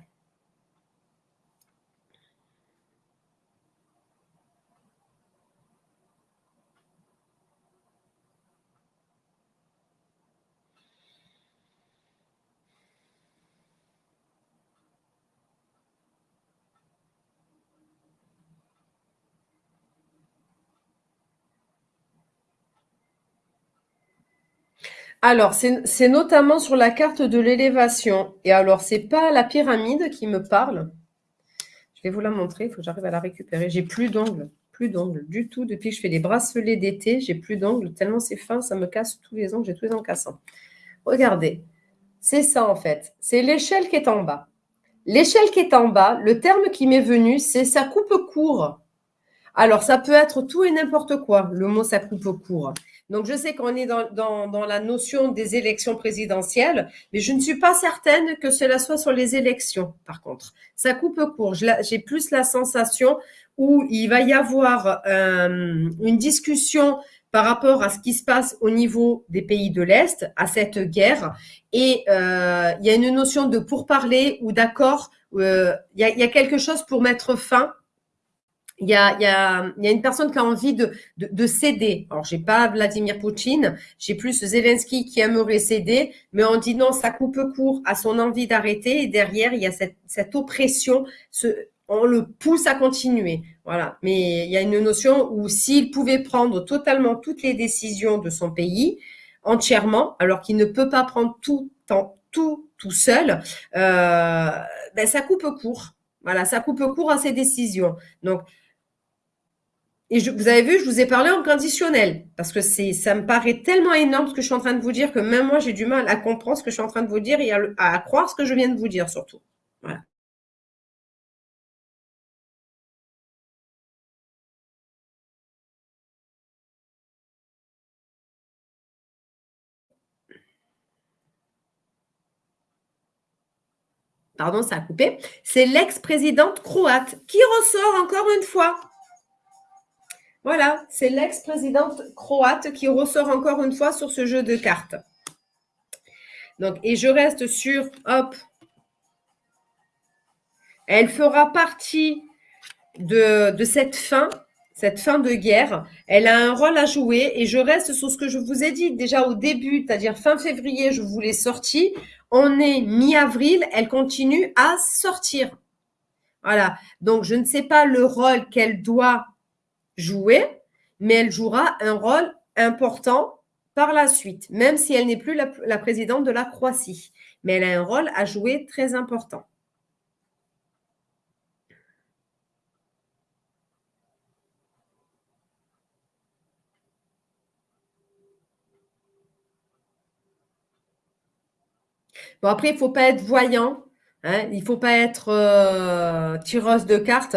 Alors, c'est notamment sur la carte de l'élévation. Et alors, c'est pas la pyramide qui me parle. Je vais vous la montrer, il faut que j'arrive à la récupérer. J'ai plus d'ongles, plus d'ongles du tout. Depuis que je fais les bracelets d'été, j'ai plus d'ongles. Tellement c'est fin, ça me casse tous les ongles, j'ai tous les ongles cassants. Regardez, c'est ça en fait. C'est l'échelle qui est en bas. L'échelle qui est en bas, le terme qui m'est venu, c'est ça coupe court. Alors, ça peut être tout et n'importe quoi, le mot ça coupe court. Donc, je sais qu'on est dans, la notion des élections présidentielles, mais je ne suis pas certaine que cela soit sur les élections, par contre. Ça coupe court. J'ai plus la sensation où il va y avoir euh, une discussion par rapport à ce qui se passe au niveau des pays de l'Est, à cette guerre. Et euh, il y a une notion de pourparler ou d'accord. Euh, il y a quelque chose pour mettre fin il y a, y, a, y a, une personne qui a envie de, de, de céder. Alors, j'ai pas Vladimir Poutine, j'ai plus Zelensky qui aimerait céder, mais on dit non, ça coupe court à son envie d'arrêter. Et derrière, il y a cette, cette oppression, on le pousse à continuer. Voilà. Mais il y a une notion où s'il pouvait prendre totalement toutes les décisions de son pays, entièrement, alors qu'il ne peut pas prendre tout, temps, tout, tout seul, euh, ben ça coupe court. Voilà, ça coupe court à ses décisions. Donc, et vous avez vu, je vous ai parlé en conditionnel, parce que ça me paraît tellement énorme ce que je suis en train de vous dire que même moi, j'ai du mal à comprendre ce que je suis en train de vous dire et à, croire ce que je viens de vous dire surtout. Voilà. Pardon, ça a coupé. C'est l'ex-présidente croate qui ressort encore une fois. Voilà, c'est l'ex-présidente croate qui ressort encore une fois sur ce jeu de cartes. Donc, et je reste sur, hop, elle fera partie de, cette fin cette fin de guerre, elle a un rôle à jouer et je reste sur ce que je vous ai dit déjà au début, c'est-à-dire fin février, je vous l'ai sorti. On est mi-avril, elle continue à sortir. Voilà. Donc, je ne sais pas le rôle qu'elle doit jouer, mais elle jouera un rôle important par la suite, même si elle n'est plus la, la présidente de la Croatie. Mais elle a un rôle à jouer très important. Bon, après, il ne faut pas être voyant. Hein, il ne faut pas être euh, tireuse de cartes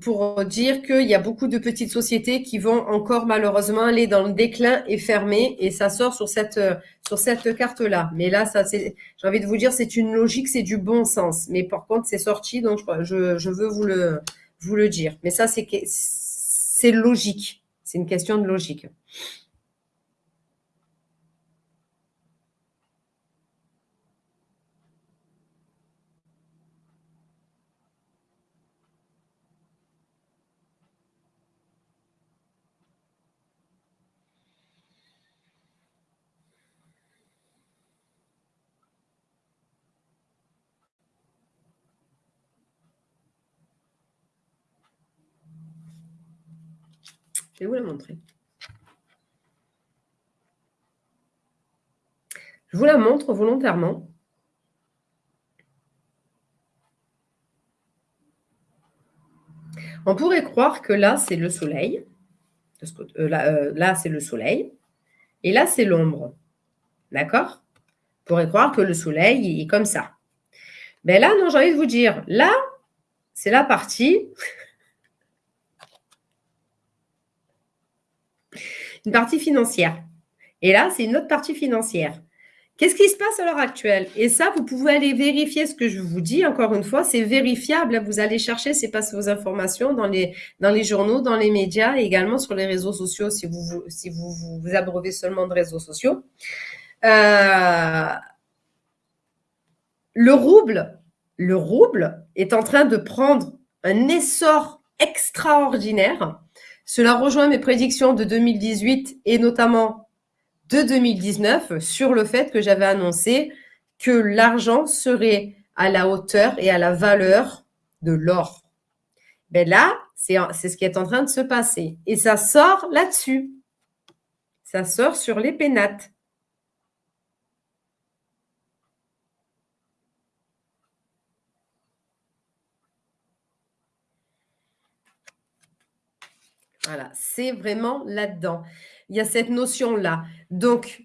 pour dire qu'il y a beaucoup de petites sociétés qui vont encore malheureusement aller dans le déclin et fermer et ça sort sur cette sur cette carte là. Mais là, ça c'est, j'ai envie de vous dire, c'est une logique, c'est du bon sens. Mais par contre, c'est sorti, donc je, je veux vous le vous le dire. Mais ça, c'est c'est logique. C'est une question de logique. Je vais vous la montrer. Je vous la montre volontairement. On pourrait croire que là, c'est le soleil. Euh, euh, là, c'est le soleil. Et là, c'est l'ombre. D'accord? On pourrait croire que le soleil est comme ça. Mais là, non, j'ai envie de vous dire, là, c'est la partie une partie financière. Et là, c'est une autre partie financière. Qu'est-ce qui se passe à l'heure actuelle? Et ça, vous pouvez aller vérifier ce que je vous dis. Encore une fois, c'est vérifiable. Vous allez chercher, c'est pas vos informations dans les, journaux, dans les médias et également sur les réseaux sociaux si vous vous, vous, abreuvez seulement de réseaux sociaux. Euh, le rouble est en train de prendre un essor extraordinaire cela rejoint mes prédictions de 2018 et notamment de 2019 sur le fait que j'avais annoncé que l'argent serait à la hauteur et à la valeur de l'or. Ben là, c'est ce qui est en train de se passer. Et ça sort là-dessus. Ça sort sur les pénates. Voilà, c'est vraiment là-dedans. Il y a cette notion-là. Donc,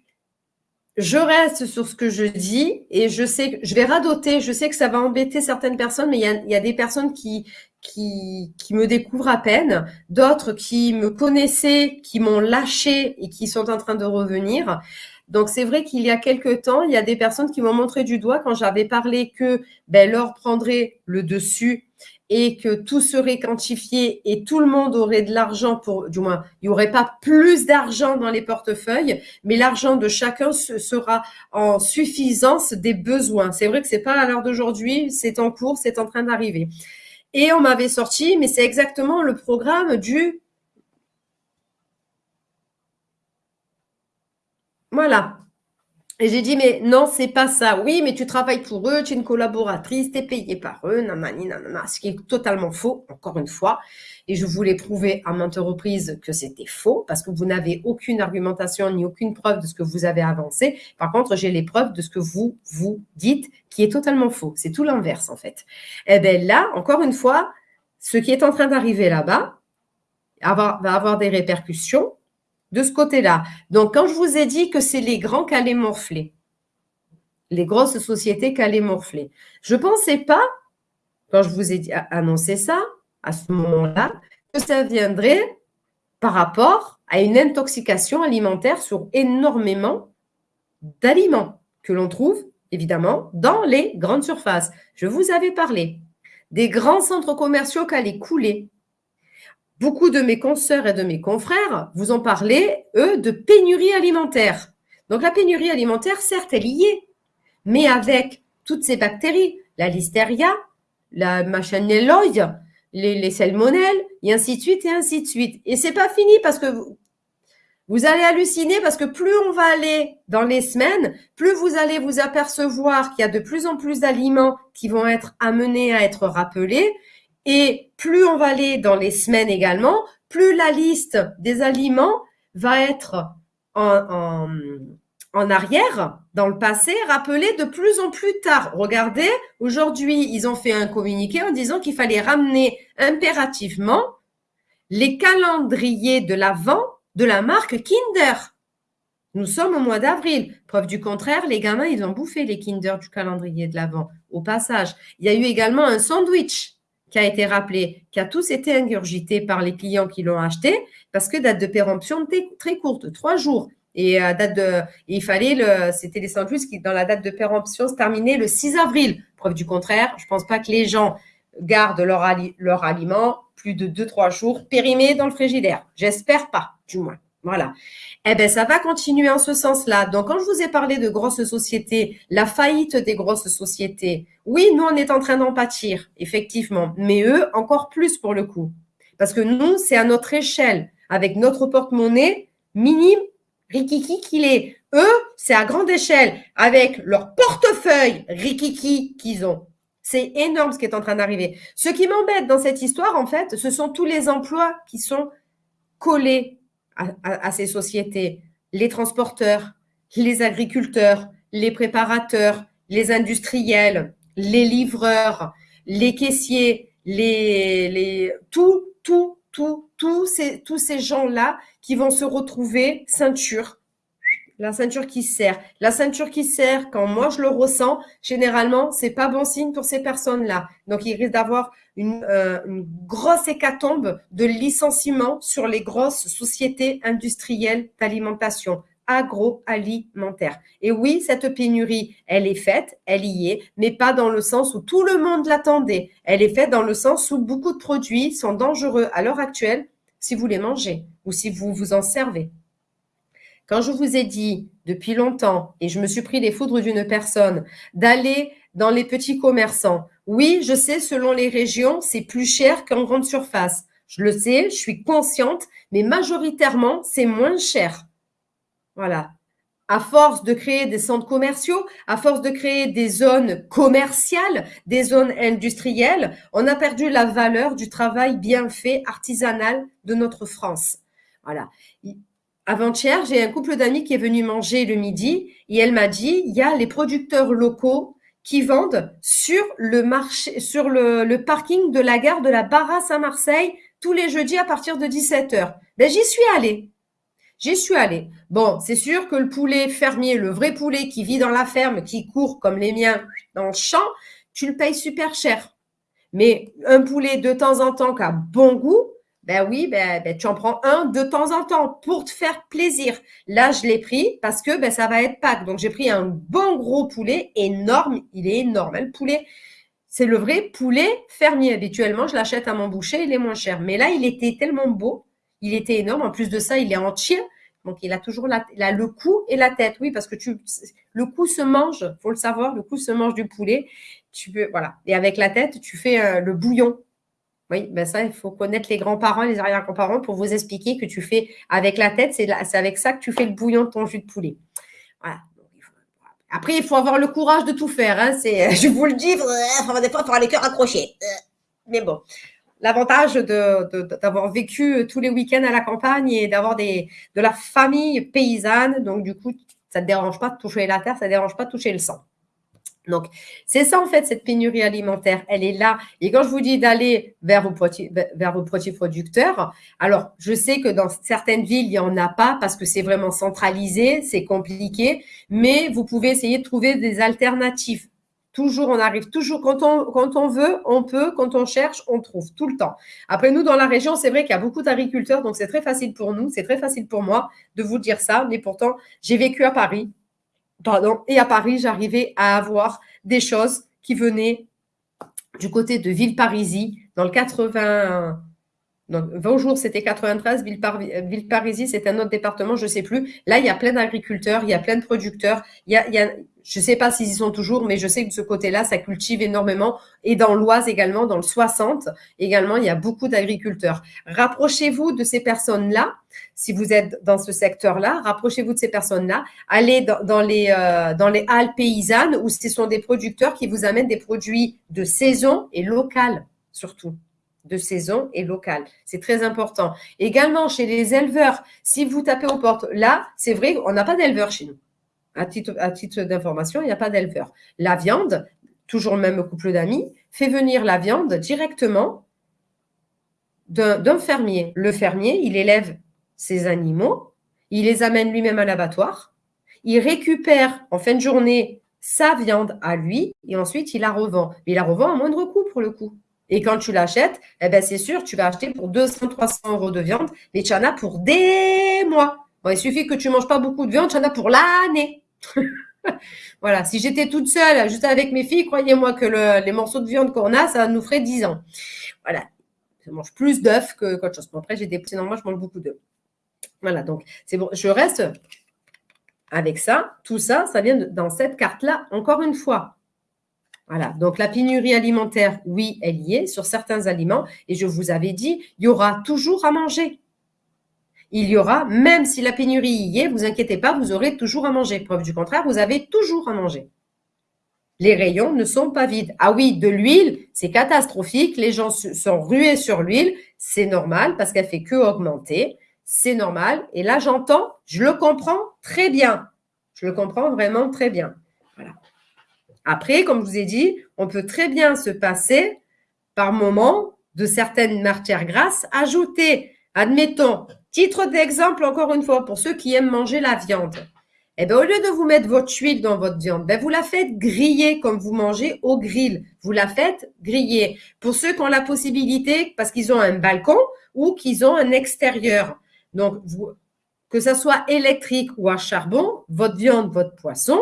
je reste sur ce que je dis et je sais que je vais radoter. Je sais que ça va embêter certaines personnes, mais il y a, des personnes qui, qui, me découvrent à peine, d'autres qui me connaissaient, qui m'ont lâché et qui sont en train de revenir. Donc, c'est vrai qu'il y a quelque temps, il y a des personnes qui m'ont montré du doigt quand j'avais parlé que ben, l'or prendrait le dessus et que tout serait quantifié et tout le monde aurait de l'argent pour, du moins, il n'y aurait pas plus d'argent dans les portefeuilles, mais l'argent de chacun sera en suffisance des besoins. C'est vrai que c'est pas à l'heure d'aujourd'hui, c'est en cours, c'est en train d'arriver. Et on m'avait sorti, mais c'est exactement le programme du Voilà. Et j'ai dit, mais non, c'est pas ça. Oui, mais tu travailles pour eux, tu es une collaboratrice, tu es payée par eux, nanani, nanana, ce qui est totalement faux, encore une fois. Et je voulais prouver à maintes reprises que c'était faux, parce que vous n'avez aucune argumentation ni aucune preuve de ce que vous avez avancé. Par contre, j'ai les preuves de ce que vous, vous dites, qui est totalement faux. C'est tout l'inverse, en fait. Eh bien là, encore une fois, ce qui est en train d'arriver là-bas va avoir des répercussions de ce côté-là. Donc, quand je vous ai dit que c'est les grands qui allaient morfler, les grosses sociétés qui allaient morfler, je ne pensais pas, quand je vous ai annoncé ça, à ce moment-là, que ça viendrait par rapport à une intoxication alimentaire sur énormément d'aliments que l'on trouve évidemment dans les grandes surfaces. Je vous avais parlé des grands centres commerciaux qui allaient couler, beaucoup de mes consoeurs et de mes confrères vous ont parlé, eux, de pénurie alimentaire. Donc la pénurie alimentaire, certes, est, mais avec toutes ces bactéries, la listeria, la machinelloide, les, les salmonelles, et ainsi de suite, et ainsi de suite. Et c'est pas fini parce que vous allez halluciner parce que plus on va aller dans les semaines, plus vous allez vous apercevoir qu'il y a de plus en plus d'aliments qui vont être amenés à être rappelés. Et plus on va aller dans les semaines également, plus la liste des aliments va être en, arrière, dans le passé, rappelée de plus en plus tard. Regardez, aujourd'hui, ils ont fait un communiqué en disant qu'il fallait ramener impérativement les calendriers de l'Avent de la marque Kinder. Nous sommes au mois d'avril. Preuve du contraire, les gamins, ils ont bouffé les Kinder du calendrier de l'Avent. Au passage, il y a eu également un sandwich qui a été rappelé, qui a tous été ingurgité par les clients qui l'ont acheté, parce que date de péremption très courte, trois jours. Et euh, date il fallait c'était les sandwichs qui, dans la date de péremption, se terminait le 6 avril. Preuve du contraire, je pense pas que les gens gardent leur, leur aliment plus de deux, trois jours périmés dans le frigidaire. J'espère pas, du moins. Voilà. Eh bien, ça va continuer en ce sens-là. Donc, quand je vous ai parlé de grosses sociétés, la faillite des grosses sociétés, oui, nous, on est en train d'en pâtir, effectivement. Mais eux, encore plus pour le coup. Parce que nous, c'est à notre échelle, avec notre porte-monnaie minime, rikiki qu'il est. Eux, c'est à grande échelle, avec leur portefeuille rikiki qu'ils ont. C'est énorme ce qui est en train d'arriver. Ce qui m'embête dans cette histoire, en fait, ce sont tous les emplois qui sont collés à, ces sociétés, les transporteurs, les agriculteurs, les préparateurs, les industriels, les livreurs, les caissiers, les, tout, tout, tout, tous ces, tous ces gens-là qui vont se retrouver ceinture, la ceinture qui serre. La ceinture qui serre, quand moi je le ressens, généralement, c'est pas bon signe pour ces personnes-là. Donc, il risque d'avoir une, euh, une, grosse hécatombe de licenciements sur les grosses sociétés industrielles d'alimentation agroalimentaire. Et oui, cette pénurie, elle est faite, elle y est, mais pas dans le sens où tout le monde l'attendait. Elle est faite dans le sens où beaucoup de produits sont dangereux à l'heure actuelle si vous les mangez ou si vous vous en servez. Quand je vous ai dit depuis longtemps, et je me suis pris les foudres d'une personne, d'aller dans les petits commerçants, oui, je sais, selon les régions, c'est plus cher qu'en grande surface. Je le sais, je suis consciente, mais majoritairement, c'est moins cher. Voilà. À force de créer des centres commerciaux, à force de créer des zones commerciales, des zones industrielles, on a perdu la valeur du travail bien fait, artisanal de notre France. Voilà. Avant-hier, j'ai un couple d'amis qui est venu manger le midi et elle m'a dit, il y a les producteurs locaux qui vendent sur le marché, sur le, parking de la gare de la Barrasse à Marseille tous les jeudis à partir de 17h. Ben, j'y suis allée. J'y suis allée. Bon, c'est sûr que le poulet fermier, le vrai poulet qui vit dans la ferme, qui court comme les miens dans le champ, tu le payes super cher. Mais un poulet de temps en temps qui a bon goût, ben oui, ben, ben, tu en prends un de temps en temps pour te faire plaisir. Là, je l'ai pris parce que ben, ça va être Pâques. Donc, j'ai pris un bon gros poulet énorme. Il est énorme. Hein, le poulet, c'est le vrai poulet fermier. Habituellement, je l'achète à mon boucher, il est moins cher. Mais là, il était tellement beau. Il était énorme. En plus de ça, il est entier. Donc, il a toujours la, le cou et la tête. Oui, parce que tu, le cou se mange. faut le savoir. Le cou se mange du poulet. Tu peux, voilà. Et avec la tête, tu fais euh, le bouillon. Oui, ben ça, il faut connaître les grands-parents, les arrière-grands-parents pour vous expliquer que tu fais avec la tête, c'est avec ça que tu fais le bouillon de ton jus de poulet. Après, il faut avoir le courage de tout faire. Hein. [LAUGHS] je vous le dis, des fois, il faut avoir les cœurs accrochés. Mais bon, l'avantage d'avoir vécu tous les week-ends à la campagne et d'avoir de la famille paysanne, donc du coup, ça ne te dérange pas de toucher la terre, ça ne dérange pas de toucher le sang. Donc, c'est ça en fait, cette pénurie alimentaire, elle est là. Et quand je vous dis d'aller vers vos produits, producteurs, alors je sais que dans certaines villes, il n'y en a pas parce que c'est vraiment centralisé, c'est compliqué, mais vous pouvez essayer de trouver des alternatives. Toujours, on arrive toujours, quand on veut, on peut, quand on cherche, on trouve, tout le temps. Après, nous, dans la région, c'est vrai qu'il y a beaucoup d'agriculteurs, donc c'est très facile pour nous, c'est très facile pour moi de vous dire ça, mais pourtant, j'ai vécu à Paris, pardon, et à Paris, j'arrivais à avoir des choses qui venaient du côté de Villeparisis, dans le 80, Donc, Vaujour, c'était 93, Villeparisis, c'est un autre département, je ne sais plus. Là, il y a plein d'agriculteurs, il y a plein de producteurs. Y a, il y a je ne sais pas s'ils y sont toujours, mais je sais que de ce côté-là, ça cultive énormément. Et dans l'Oise également, dans le 60, également, il y a beaucoup d'agriculteurs. Rapprochez-vous de ces personnes-là. Si vous êtes dans ce secteur-là, rapprochez-vous de ces personnes-là. Allez dans, euh, les halles paysannes où ce sont des producteurs qui vous amènent des produits de saison et local, surtout de saison et local. C'est très important. Également, chez les éleveurs, si vous tapez aux portes, là, c'est vrai, on n'a pas d'éleveurs chez nous. À titre, d'information, il n'y a pas d'éleveur. La viande, toujours le même couple d'amis, fait venir la viande directement d'un fermier. Le fermier, il élève ses animaux, il les amène lui-même à l'abattoir, il récupère en fin de journée sa viande à lui et ensuite il la revend. Mais il la revend à moindre coût pour le coup. Et quand tu l'achètes, eh ben c'est sûr, tu vas acheter pour 200, 300 euros de viande, mais tu en as pour des mois. Il suffit que tu manges pas beaucoup de viande, tu en as pour l'année. [LAUGHS] voilà, si j'étais toute seule, juste avec mes filles, croyez-moi que les morceaux de viande qu'on a, ça nous ferait 10 ans. Voilà, je mange plus d'œufs que qu'autre chose. Bon, après, j'ai des petits, normalement, je mange beaucoup d'œufs. Voilà, donc c'est bon, je reste avec ça. Tout ça, ça vient dans cette carte-là, encore une fois. Voilà, donc la pénurie alimentaire, oui, elle y est sur certains aliments. Et je vous avais dit, il y aura toujours à manger. Il y aura, même si la pénurie y est, vous inquiétez pas, vous aurez toujours à manger. Preuve du contraire, vous avez toujours à manger. Les rayons ne sont pas vides. Ah oui, de l'huile, c'est catastrophique. Les gens sont rués sur l'huile. C'est normal parce qu'elle fait que augmenter. C'est normal. Et là, j'entends, je le comprends très bien. Je le comprends vraiment très bien. Après, comme je vous ai dit, on peut très bien se passer par moment de certaines matières grasses ajoutées. Admettons, titre d'exemple encore une fois, pour ceux qui aiment manger la viande. Eh bien, au lieu de vous mettre votre huile dans votre viande, ben, vous la faites griller comme vous mangez au grill. Vous la faites griller. Pour ceux qui ont la possibilité, parce qu'ils ont un balcon ou qu'ils ont un extérieur. Donc, que ça soit électrique ou à charbon, votre viande, votre poisson,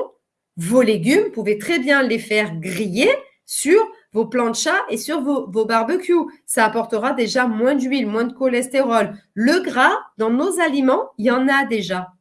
vos légumes, vous pouvez très bien les faire griller sur vos planchas et sur vos, vos barbecues. Ça apportera déjà moins d'huile, moins de cholestérol. Le gras, dans nos aliments, il y en a déjà.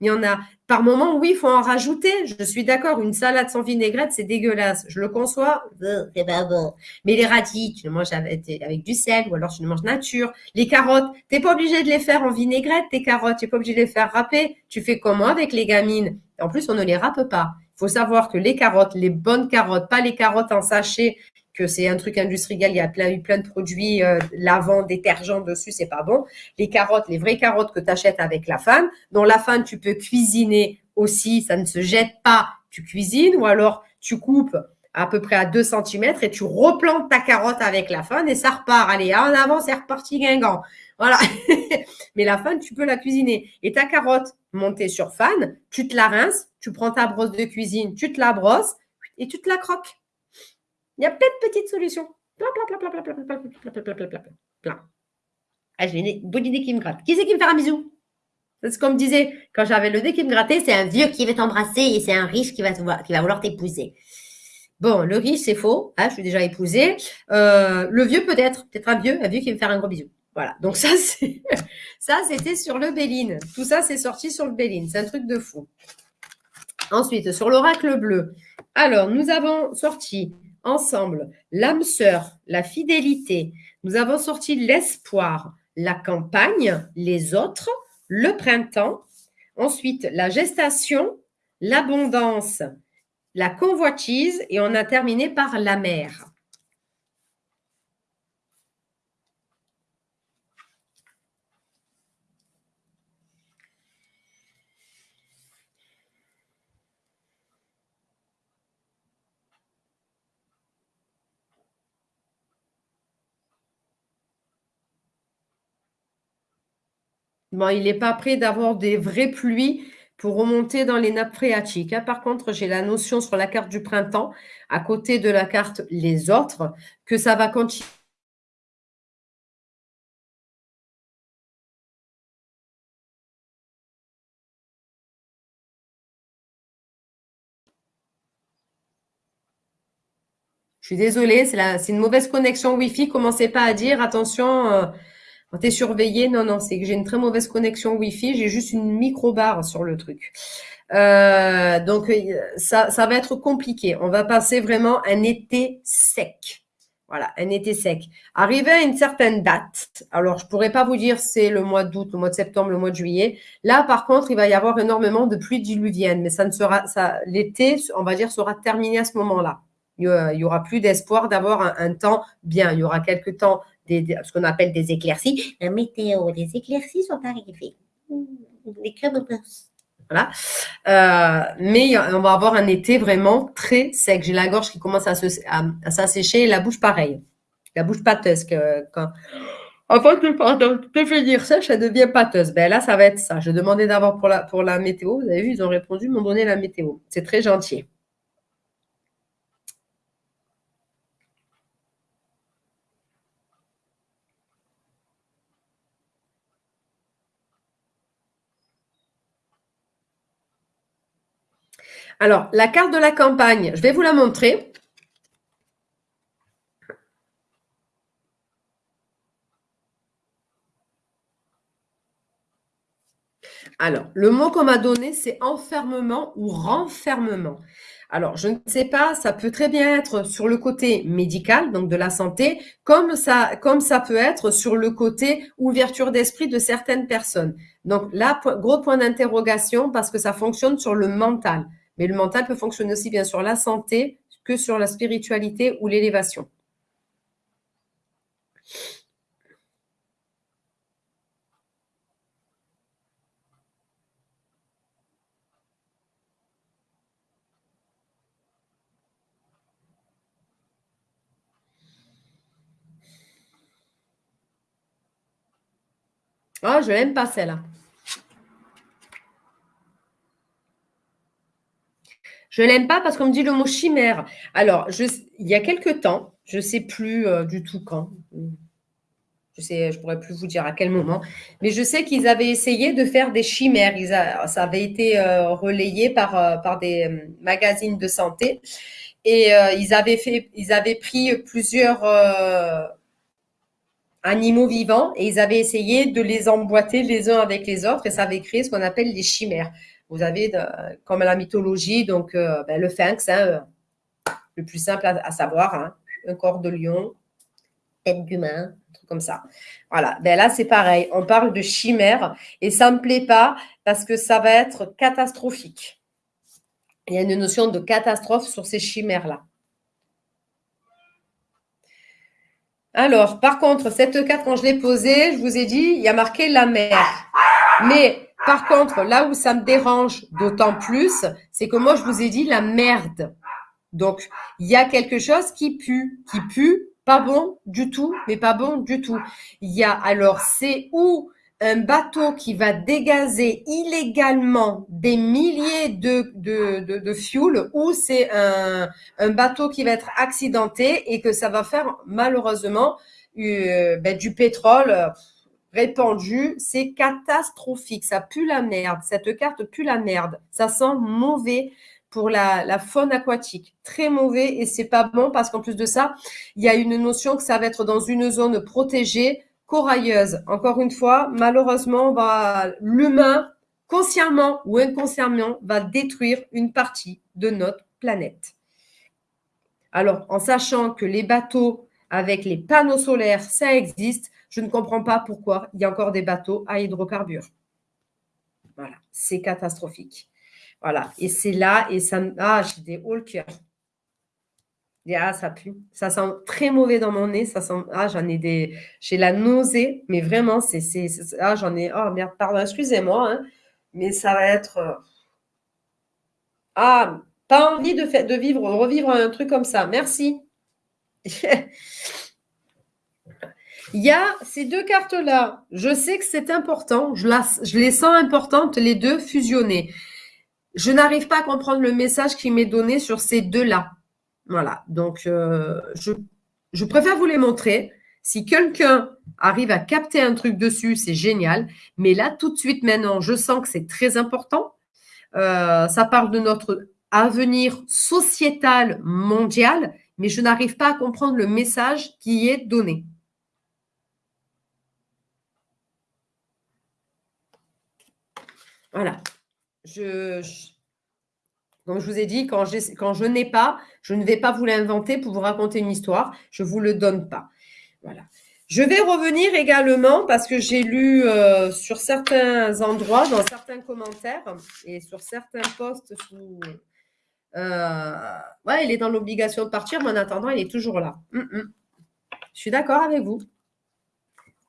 Il y en a. Par moment, oui, il faut en rajouter. Je suis d'accord. Une salade sans vinaigrette, c'est dégueulasse. Je le conçois. Bon. Mais les radis, tu les manges avec, du sel ou alors tu les manges nature. Les carottes, tu n'es pas obligé de les faire en vinaigrette, tes carottes. Tu n'es pas obligé de les faire râper. Tu fais comment avec les gamines? En plus, on ne les râpe pas. Faut savoir que les carottes, les bonnes carottes, pas les carottes en sachet que c'est un truc industriel, il y a plein, plein de produits euh, lavants, détergents dessus, c'est pas bon. Les carottes, les vraies carottes que tu achètes avec la fan, dont la fan, tu peux cuisiner aussi, ça ne se jette pas, tu cuisines, ou alors tu coupes à peu près à 2 cm et tu replantes ta carotte avec la fan et ça repart. Allez, en avant, c'est reparti guingant. Voilà. Mais la fan, tu peux la cuisiner. Et ta carotte montée sur fan, tu te la rinces, tu prends ta brosse de cuisine, tu te la brosses et tu te la croques. Il y a plein de petites solutions. Plein, plein, plein, plein, plein, plein, plein, plein, plein, plein, plein, plein. Ah, j'ai une bonne idée qui me gratte. Qui c'est qui me fait un bisou C'est comme disait, quand j'avais le nez qui me grattait, c'est un vieux qui veut t'embrasser et c'est un riche qui va, vouloir t'épouser. Bon, le riche, c'est faux. Ah, je suis déjà épousée. Euh, le vieux, peut-être. Peut-être un vieux, un vieux qui veut me faire un gros bisou. Voilà. Donc ça, c'est [LAUGHS] ça, c'était sur le Béline. Tout ça, c'est sorti sur le Béline. C'est un truc de fou. Ensuite, sur l'oracle bleu. Alors, nous avons sorti ensemble l'âme sœur, la fidélité. Nous avons sorti l'espoir, la campagne, les autres, le printemps. Ensuite, la gestation, l'abondance, la convoitise et on a terminé par la mer. Bon, il n'est pas prêt d'avoir des vraies pluies pour remonter dans les nappes phréatiques. Hein. Par contre, j'ai la notion sur la carte du printemps, à côté de la carte les autres, que ça va continuer. Je suis désolée, c'est une mauvaise connexion Wi-Fi. Commencez pas à dire, attention, euh, t'es surveillé. Non, non, c'est que j'ai une très mauvaise connexion Wi-Fi. J'ai juste une micro-barre sur le truc. Euh, donc, euh, ça, va être compliqué. On va passer vraiment un été sec. Voilà, un été sec. Arrivé à une certaine date, alors je pourrais pas vous dire c'est le mois d'août, le mois de septembre, le mois de juillet. Là, par contre, il va y avoir énormément de pluie diluvienne, mais ça ne sera, ça, l'été, on va dire, sera terminé à ce moment-là. Il y aura plus d'espoir d'avoir un, temps bien. Il y aura quelques temps, ce qu'on appelle des éclaircies. La météo, les éclaircies sont arrivées. Les crèmes voilà. Euh, mais on va avoir un été vraiment très sec. J'ai la gorge qui commence à, s'assécher et la bouche pareil. La bouche pâteuse. Que, quand... Avant de, devenir sèche, elle devient pâteuse. Ben là, ça va être ça. Je demandais d'abord pour la, pour la météo. Vous avez vu, ils ont répondu, m'ont donné la météo. C'est très gentil. Alors, la carte de la campagne, je vais vous la montrer. Alors, le mot qu'on m'a donné, c'est enfermement ou renfermement. Alors, je ne sais pas, ça peut très bien être sur le côté médical, donc de la santé, comme ça, comme ça peut être sur le côté ouverture d'esprit de certaines personnes. Donc là, gros point d'interrogation parce que ça fonctionne sur le mental. Mais le mental peut fonctionner aussi bien sur la santé que sur la spiritualité ou l'élévation. Ah, je l'aime pas celle-là. Je l'aime pas parce qu'on me dit le mot chimère. Alors, il y a quelque temps, je ne sais plus euh, du tout quand, je sais, je pourrais plus vous dire à quel moment, mais je sais qu'ils avaient essayé de faire des chimères. ça avait été euh, relayé par, euh, des magazines de santé et ils avaient ils avaient pris plusieurs animaux vivants et ils avaient essayé de les emboîter les uns avec les autres et ça avait créé ce qu'on appelle des chimères. Vous avez, comme la mythologie, donc euh, ben, le sphinx, hein, euh, le plus simple à, savoir, hein, un corps de lion, tête d'humain, un truc comme ça. Voilà, ben là c'est pareil, on parle de chimère et ça ne me plaît pas parce que ça va être catastrophique. Il y a une notion de catastrophe sur ces chimères-là. Alors, par contre, cette carte, quand je l'ai posée, je vous ai dit, il y a marqué la mer. Mais par contre, là où ça me dérange d'autant plus, c'est que moi, je vous ai dit la merde. Donc, il y a quelque chose qui pue, qui pue, pas bon du tout, mais pas bon du tout. Il y a alors, c'est où un bateau qui va dégazer illégalement des milliers de, de, de, fuel ou c'est un, un bateau qui va être accidenté et que ça va faire malheureusement euh, ben, du pétrole répandu, c'est catastrophique. Ça pue la merde. Cette carte pue la merde. Ça sent mauvais pour la, faune aquatique. Très mauvais et c'est pas bon parce qu'en plus de ça, il y a une notion que ça va être dans une zone protégée, corailleuse. Encore une fois, malheureusement, l'humain, consciemment ou inconsciemment, va détruire une partie de notre planète. Alors, en sachant que les bateaux avec les panneaux solaires, ça existe, je ne comprends pas pourquoi il y a encore des bateaux à hydrocarbures. Voilà, c'est catastrophique. Voilà, et c'est là, et ça Ah, j'ai des hauts le cœur. Ah, ça pue. Ça sent très mauvais dans mon nez. Ça sent. Ah, j'en ai des. J'ai la nausée, mais vraiment, c'est. Ah, j'en ai. Oh merde, pardon, excusez-moi, hein, mais ça va être. Euh, ah, pas envie de, vivre, revivre un truc comme ça. Merci. [LAUGHS] Il y a ces deux cartes-là. Je sais que c'est important. Je, les sens importantes, les deux fusionnées. Je n'arrive pas à comprendre le message qui m'est donné sur ces deux-là. Voilà. Donc, euh, je, je préfère vous les montrer. Si quelqu'un arrive à capter un truc dessus, c'est génial. Mais là, tout de suite, maintenant, je sens que c'est très important. Euh, ça parle de notre avenir sociétal mondial mais je n'arrive pas à comprendre le message qui est donné. Voilà. Je, comme je vous ai dit, quand, je n'ai pas, je ne vais pas vous l'inventer pour vous raconter une histoire. Je ne vous le donne pas. Voilà. Je vais revenir également parce que j'ai lu euh, sur certains endroits, dans certains commentaires et sur certains posts. Euh, ouais, il est dans l'obligation de partir, mais en attendant, il est toujours là. Hum, hum. Je suis d'accord avec vous.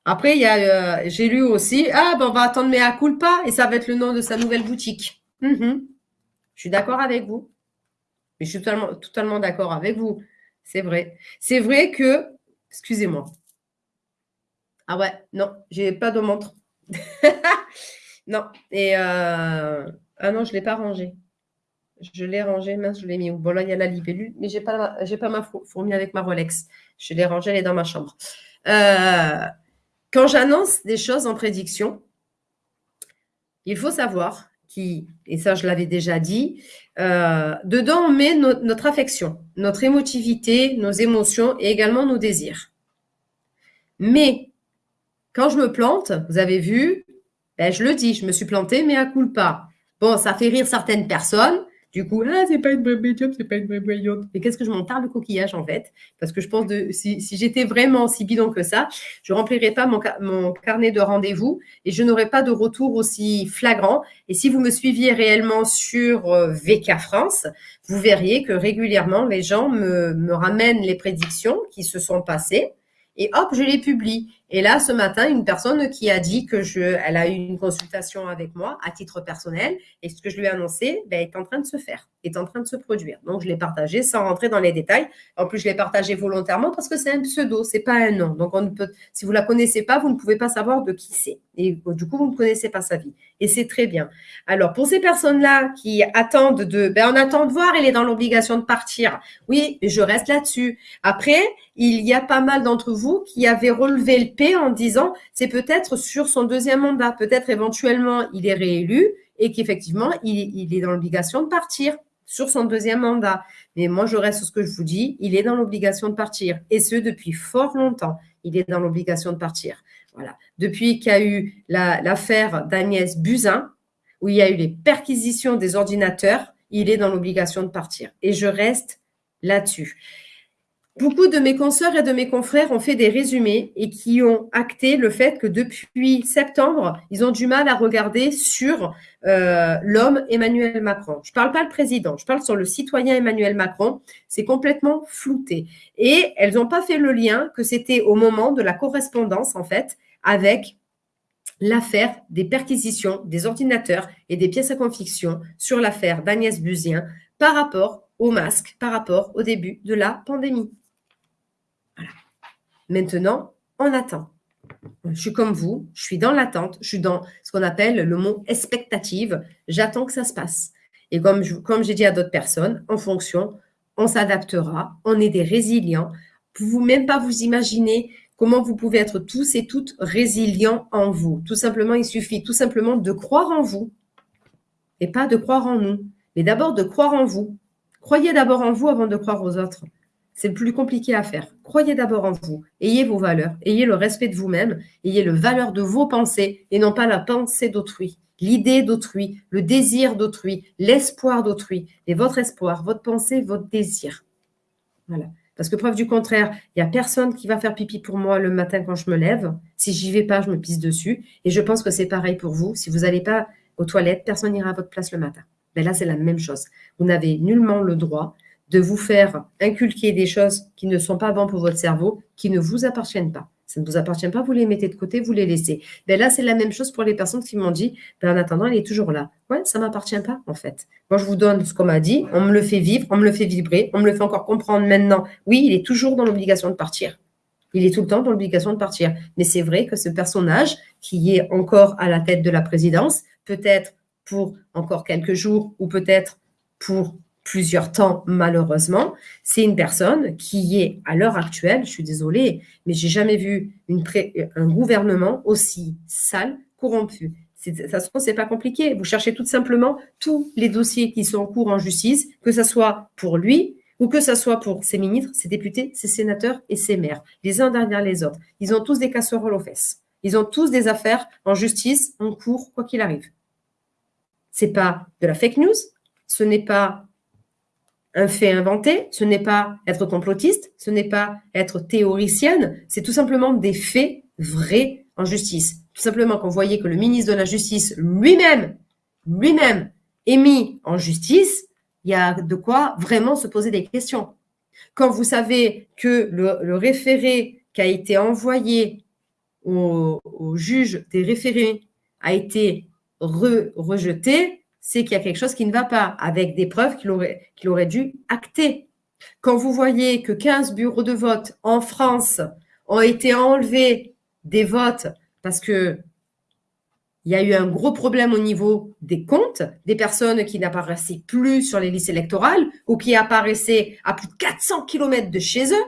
Après, il y a, euh, j'ai lu aussi, ah, ben, on va attendre Mea Culpa et ça va être le nom de sa nouvelle boutique. Hum, je suis d'accord avec vous. Mais je suis totalement, totalement d'accord avec vous. C'est vrai. C'est vrai que, excusez-moi. Ah ouais, non, j'ai pas de montre. [LAUGHS] non. Et euh, ah non, je l'ai pas rangé. Je l'ai rangé, mince, je l'ai mis Bon, là, il y a la libellule, mais je n'ai pas, pas ma fourmi avec ma Rolex. Je l'ai rangée, elle est dans ma chambre. Euh, quand j'annonce des choses en prédiction, il faut savoir qui, et ça je l'avais déjà dit, euh, dedans on met notre affection, notre émotivité, nos émotions et également nos désirs. Mais quand je me plante, vous avez vu, ben, je le dis, je me suis plantée, mais à pas. Bon, ça fait rire certaines personnes, du coup, ah, c'est pas une vraie médium, c'est pas une vraie voyante. Mais qu'est-ce que je m'en le coquillage en fait? Parce que je pense que si, j'étais vraiment si bidon que ça, je remplirais pas mon, mon carnet de rendez-vous et je n'aurais pas de retour aussi flagrant. Et si vous me suiviez réellement sur euh, VK France, vous verriez que régulièrement les gens me, me ramènent les prédictions qui se sont passées et hop, je les publie. Et là, ce matin, une personne qui a dit que je, elle a eu une consultation avec moi à titre personnel et ce que je lui ai annoncé ben, est en train de se faire, est en train de se produire. Donc, je l'ai partagé sans rentrer dans les détails. En plus, je l'ai partagé volontairement parce que c'est un pseudo, c'est pas un nom. Donc, on peut, si vous la connaissez pas, vous ne pouvez pas savoir de qui c'est. Et du coup, vous ne connaissez pas sa vie. Et c'est très bien. Alors, pour ces personnes-là qui attendent de, ben, on attend de voir, il est dans l'obligation de partir. Oui, je reste là-dessus. Après, il y a pas mal d'entre vous qui avaient relevé le En disant c'est peut-être sur son deuxième mandat, peut-être éventuellement il est réélu et qu'effectivement il, est dans l'obligation de partir sur son deuxième mandat. Mais moi, je reste sur ce que je vous dis, il est dans l'obligation de partir et ce depuis fort longtemps. Il est dans l'obligation de partir. Voilà. Depuis qu'il y a eu l'affaire d'Agnès Buzyn, où il y a eu les perquisitions des ordinateurs, il est dans l'obligation de partir. Et je reste là-dessus. Beaucoup de mes consoeurs et de mes confrères ont fait des résumés et qui ont acté le fait que depuis septembre, ils ont du mal à regarder sur euh, l'homme Emmanuel Macron. Je ne parle pas le président, je parle sur le citoyen Emmanuel Macron. C'est complètement flouté. Et elles n'ont pas fait le lien que c'était au moment de la correspondance, en fait, avec l'affaire des perquisitions des ordinateurs et des pièces à conviction sur l'affaire d'Agnès Buzien par rapport au masque, par rapport au début de la pandémie. Maintenant, on attend. Je suis comme vous, je suis dans l'attente, je suis dans ce qu'on appelle le mot expectative. J'attends que ça se passe. Et comme, j'ai dit à d'autres personnes, en fonction, on s'adaptera, on est des résilients. Vous même pas vous imaginer comment vous pouvez être tous et toutes résilients en vous. Tout simplement, il suffit tout simplement de croire en vous et pas de croire en nous, mais d'abord de croire en vous. Croyez d'abord en vous avant de croire aux autres. C'est le plus compliqué à faire. Croyez d'abord en vous. Ayez vos valeurs. Ayez le respect de vous-même. Ayez le valeur de vos pensées et non pas la pensée d'autrui. L'idée d'autrui, le désir d'autrui, l'espoir d'autrui. Et votre espoir, votre pensée, votre désir. Voilà. Parce que preuve du contraire, il n'y a personne qui va faire pipi pour moi le matin quand je me lève. Si j'y vais pas, je me pisse dessus. Et je pense que c'est pareil pour vous. Si vous n'allez pas aux toilettes, personne n'ira à votre place le matin. Mais ben là, c'est la même chose. Vous n'avez nullement le droit de vous faire inculquer des choses qui ne sont pas bonnes pour votre cerveau, qui ne vous appartiennent pas. Ça ne vous appartient pas, vous les mettez de côté, vous les laissez. Ben là, c'est la même chose pour les personnes qui m'ont dit, ben en attendant, il est toujours là. Ouais, ça ne m'appartient pas, en fait. Moi, je vous donne ce qu'on m'a dit, on me le fait vivre, on me le fait vibrer, on me le fait encore comprendre maintenant. Oui, il est toujours dans l'obligation de partir. Il est tout le temps dans l'obligation de partir. Mais c'est vrai que ce personnage, qui est encore à la tête de la présidence, peut-être pour encore quelques jours ou peut-être pour plusieurs temps, malheureusement, c'est une personne qui est, à l'heure actuelle, je suis désolée, mais j'ai jamais vu une un gouvernement aussi sale, corrompu. Ça se c'est pas compliqué. Vous cherchez tout simplement tous les dossiers qui sont en cours en justice, que ce soit pour lui ou que ce soit pour ses ministres, ses députés, ses sénateurs et ses maires, les uns derrière les autres. Ils ont tous des casseroles aux fesses. Ils ont tous des affaires en justice, en cours, quoi qu'il arrive. C'est pas de la fake news, ce n'est pas un fait inventé, ce n'est pas être complotiste, ce n'est pas être théoricienne, c'est tout simplement des faits vrais en justice. Tout simplement qu'on voyait que le ministre de la Justice lui-même, lui-même, est mis en justice, il y a de quoi vraiment se poser des questions. Quand vous savez que le, référé qui a été envoyé au, juge des référés a été rejeté, c'est qu'il y a quelque chose qui ne va pas, avec des preuves qu'il aurait, qu'il aurait dû acter. Quand vous voyez que 15 bureaux de vote en France ont été enlevés des votes parce que il y a eu un gros problème au niveau des comptes, des personnes qui n'apparaissaient plus sur les listes électorales ou qui apparaissaient à plus de 400 km de chez eux,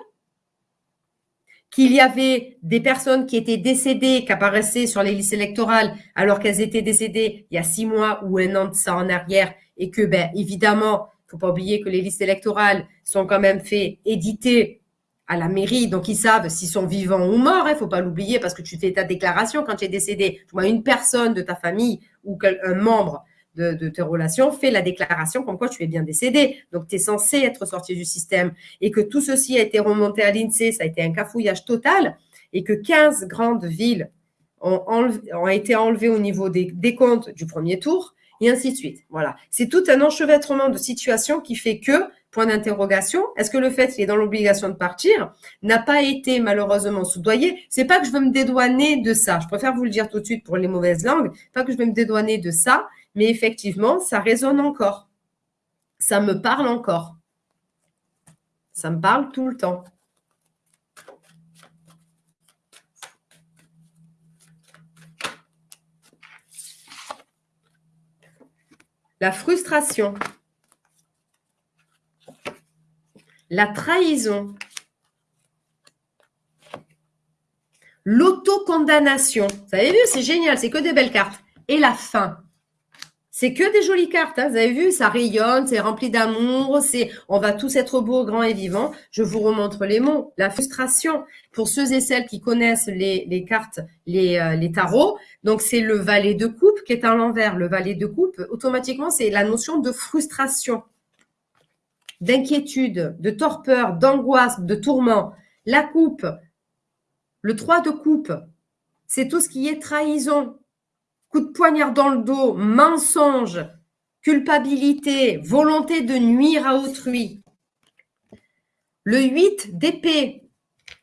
qu'il y avait des personnes qui étaient décédées, qui apparaissaient sur les listes électorales alors qu'elles étaient décédées il y a six mois ou un an de ça en arrière et que, ben, évidemment, faut pas oublier que les listes électorales sont quand même fait éditer à la mairie, donc ils savent s'ils sont vivants ou morts. Il hein, faut pas l'oublier parce que tu fais ta déclaration quand tu es décédé. vois, une personne de ta famille ou un membre de, tes relations fait la déclaration comme quoi tu es bien décédé. Donc, tu es censé être sorti du système. Et que tout ceci a été remonté à l'INSEE, ça a été un cafouillage total, et que 15 grandes villes ont, été enlevées au niveau des, des comptes du premier tour, et ainsi de suite. Voilà. C'est tout un enchevêtrement de situations qui fait que point d'interrogation. Est-ce que le fait qu'il est dans l'obligation de partir n'a pas été malheureusement soudoyé? C'est pas que je veux me dédouaner de ça. Je préfère vous le dire tout de suite pour les mauvaises langues. Pas que je veux me dédouaner de ça, mais effectivement, ça résonne encore. Ça me parle encore. Ça me parle tout le temps. La frustration. la trahison, l'autocondamnation. Vous avez vu, c'est génial, c'est que des belles cartes. Et la fin. C'est que des jolies cartes, hein. vous avez vu, ça rayonne, c'est rempli d'amour, c'est on va tous être beaux, grands et vivants. Je vous remontre les mots. La frustration, pour ceux et celles qui connaissent les, cartes, les, euh, les tarots, donc c'est le valet de coupe qui est à l'envers. Le valet de coupe, automatiquement, c'est la notion de frustration d'inquiétude, de torpeur, d'angoisse, de tourment. La coupe, le 3 de coupe, c'est tout ce qui est trahison, coup de poignard dans le dos, mensonge, culpabilité, volonté de nuire à autrui. Le 8 d'épée,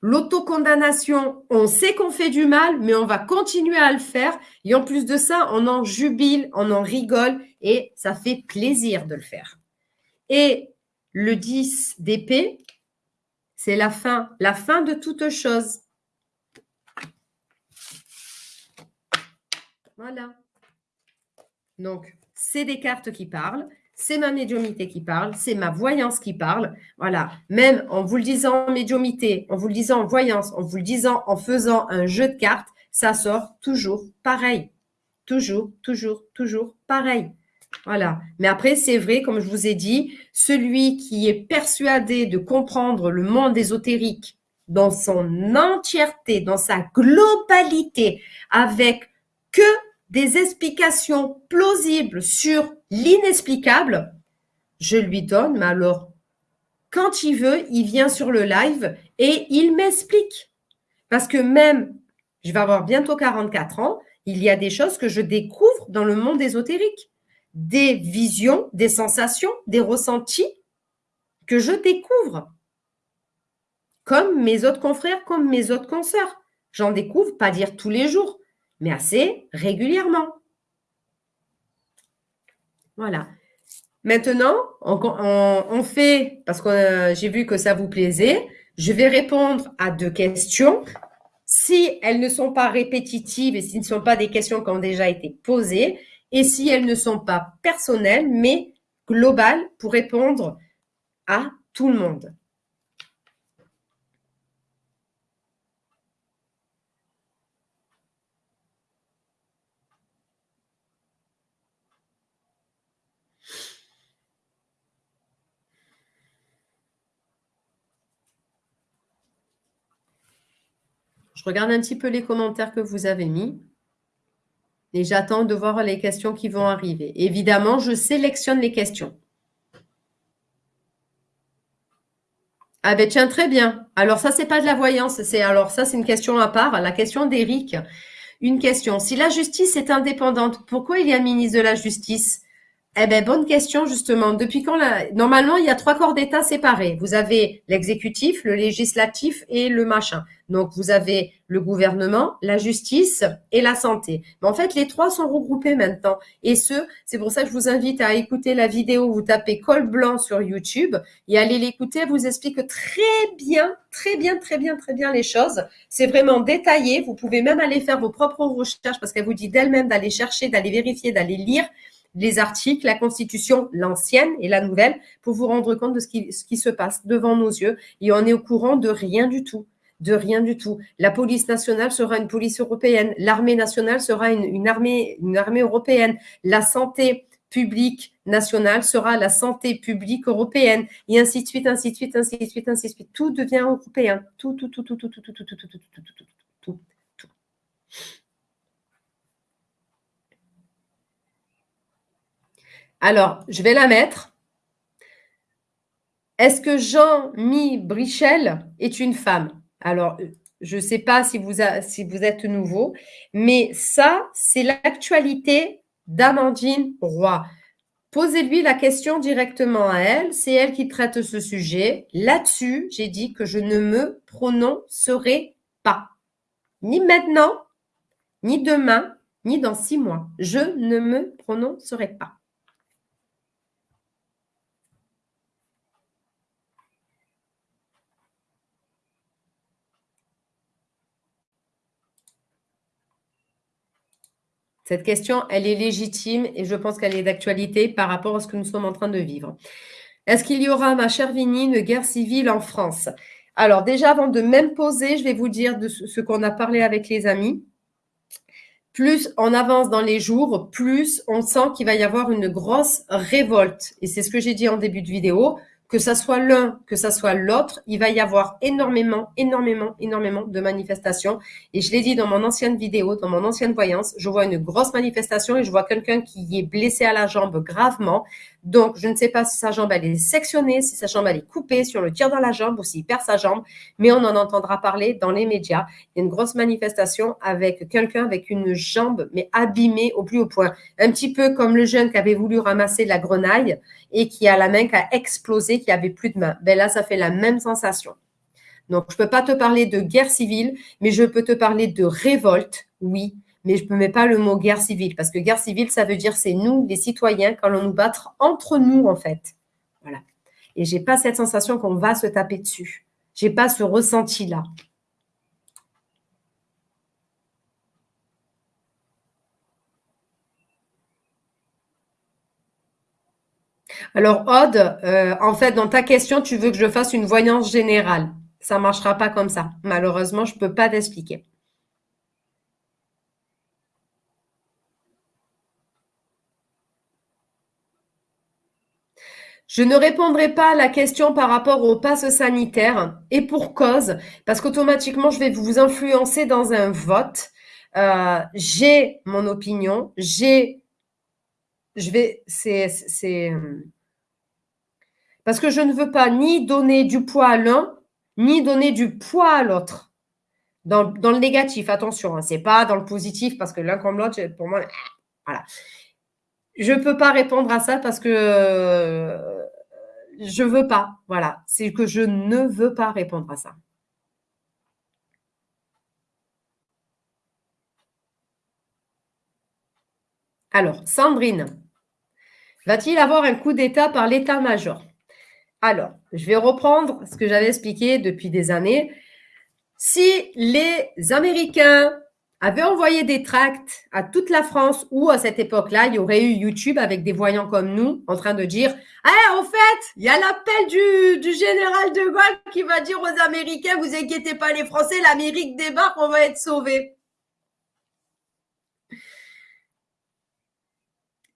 l'autocondamnation, on sait qu'on fait du mal, mais on va continuer à le faire. Et en plus de ça, on en jubile, on en rigole et ça fait plaisir de le faire. Et le 10 d'épée, c'est la fin, la fin de toute chose. Voilà. Donc, c'est des cartes qui parlent, c'est ma médiumité qui parle, c'est ma voyance qui parle. Voilà. Même en vous le disant en médiumité, en vous le disant en voyance, en vous le disant en faisant un jeu de cartes, ça sort toujours pareil. Toujours, toujours, toujours pareil. Voilà. Mais après, c'est vrai, comme je vous ai dit, celui qui est persuadé de comprendre le monde ésotérique dans son entièreté, dans sa globalité, avec que des explications plausibles sur l'inexplicable, je lui donne, mais alors, quand il veut, il vient sur le live et il m'explique. Parce que même, je vais avoir bientôt 44 ans, il y a des choses que je découvre dans le monde ésotérique des visions, des sensations, des ressentis que je découvre. Comme mes autres confrères, comme mes autres consoeurs. J'en découvre, pas dire tous les jours, mais assez régulièrement. Voilà. Maintenant, on, fait, parce que euh, j'ai vu que ça vous plaisait, je vais répondre à deux questions. Si elles ne sont pas répétitives et si ce ne sont pas des questions qui ont déjà été posées, et si elles ne sont pas personnelles, mais globales pour répondre à tout le monde. Je regarde un petit peu les commentaires que vous avez mis. Et j'attends de voir les questions qui vont arriver. Évidemment, je sélectionne les questions. Ah ben tiens, très bien. Alors ça, c'est pas de la voyance. Alors ça, c'est une question à part. La question d'Éric. Une question. Si la justice est indépendante, pourquoi il y a un ministre de la Justice? Eh bien, bonne question, justement. Depuis quand la... Normalement, il y a trois corps d'État séparés. Vous avez l'exécutif, le législatif et le machin. Donc, vous avez le gouvernement, la justice et la santé. Mais en fait, les trois sont regroupés maintenant. Et ce, c'est pour ça que je vous invite à écouter la vidéo. Vous tapez col blanc sur YouTube et allez l'écouter. Elle vous explique très bien, très bien, très bien, très bien les choses. C'est vraiment détaillé. Vous pouvez même aller faire vos propres recherches parce qu'elle vous dit d'elle-même d'aller chercher, d'aller vérifier, d'aller lire les articles, la Constitution, l'ancienne et la nouvelle, pour vous rendre compte de ce qui, se passe devant nos yeux. Et on est au courant de rien du tout de rien du tout. La police nationale sera une police européenne, l'armée nationale sera une, armée, une armée européenne, la santé publique nationale sera la santé publique européenne, et ainsi de suite, ainsi de suite, ainsi de suite, ainsi de suite. Tout devient européen. Tout, tout, tout, tout, tout, tout, tout, tout, tout, tout, tout, tout, tout, tout, tout. Alors, je vais la mettre. Est-ce que Jean-Mi Brichel est une femme? Alors, je ne sais pas si vous, êtes nouveau, mais ça, c'est l'actualité d'Amandine Roy. Posez-lui la question directement à elle. C'est elle qui traite ce sujet. Là-dessus, j'ai dit que je ne me prononcerai pas. Ni maintenant, ni demain, ni dans six mois. Je ne me prononcerai pas. Cette question, elle est légitime et je pense qu'elle est d'actualité par rapport à ce que nous sommes en train de vivre. Est-ce qu'il y aura, ma chère Vini, une guerre civile en France? Alors déjà, avant de même poser, je vais vous dire de ce qu'on a parlé avec les amis. Plus on avance dans les jours, plus on sent qu'il va y avoir une grosse révolte. Et c'est ce que j'ai dit en début de vidéo que ça soit l'un, que ça soit l'autre, il va y avoir énormément, énormément, énormément de manifestations. Et je l'ai dit dans mon ancienne vidéo, dans mon ancienne voyance, je vois une grosse manifestation et je vois quelqu'un qui est blessé à la jambe gravement. Donc, je ne sais pas si sa jambe, elle est sectionnée, si sa jambe, elle est coupée, si on le tire dans la jambe ou s'il perd sa jambe, mais on en entendra parler dans les médias. Il y a une grosse manifestation avec quelqu'un avec une jambe, mais abîmée au plus haut point. Un petit peu comme le jeune qui avait voulu ramasser la grenaille et qui a la main qui a explosé, qui avait plus de main. Ben là, ça fait la même sensation. Donc, je ne peux pas te parler de guerre civile, mais je peux te parler de révolte, oui, mais je ne mets pas le mot guerre civile, parce que guerre civile, ça veut dire c'est nous, les citoyens, quand on nous battre entre nous, en fait. Voilà. Et j'ai pas cette sensation qu'on va se taper dessus. J'ai pas ce ressenti-là. Alors, Aude, euh, en fait, dans ta question, tu veux que je fasse une voyance générale. Ça ne marchera pas comme ça. Malheureusement, je ne peux pas t'expliquer. Je ne répondrai pas à la question par rapport au pass sanitaire et pour cause, parce qu'automatiquement, je vais vous influencer dans un vote. Euh, j'ai mon opinion, j'ai, je vais, c'est, parce que je ne veux pas ni donner du poids à l'un, ni donner du poids à l'autre. Dans, le négatif, attention, hein, ce n'est pas dans le positif, parce que l'un comme l'autre, pour moi, voilà. Je ne peux pas répondre à ça parce que je veux pas. Voilà, c'est que je ne veux pas répondre à ça. Alors, Sandrine, va-t-il avoir un coup d'État par l'état-major? Alors, je vais reprendre ce que j'avais expliqué depuis des années. Si les Américains avait envoyé des tracts à toute la France où, à cette époque-là, il y aurait eu YouTube avec des voyants comme nous en train de dire Eh, en fait, il y a l'appel du, général de Gaulle qui va dire aux Américains Vous inquiétez pas, les Français, l'Amérique débarque, on va être sauvés.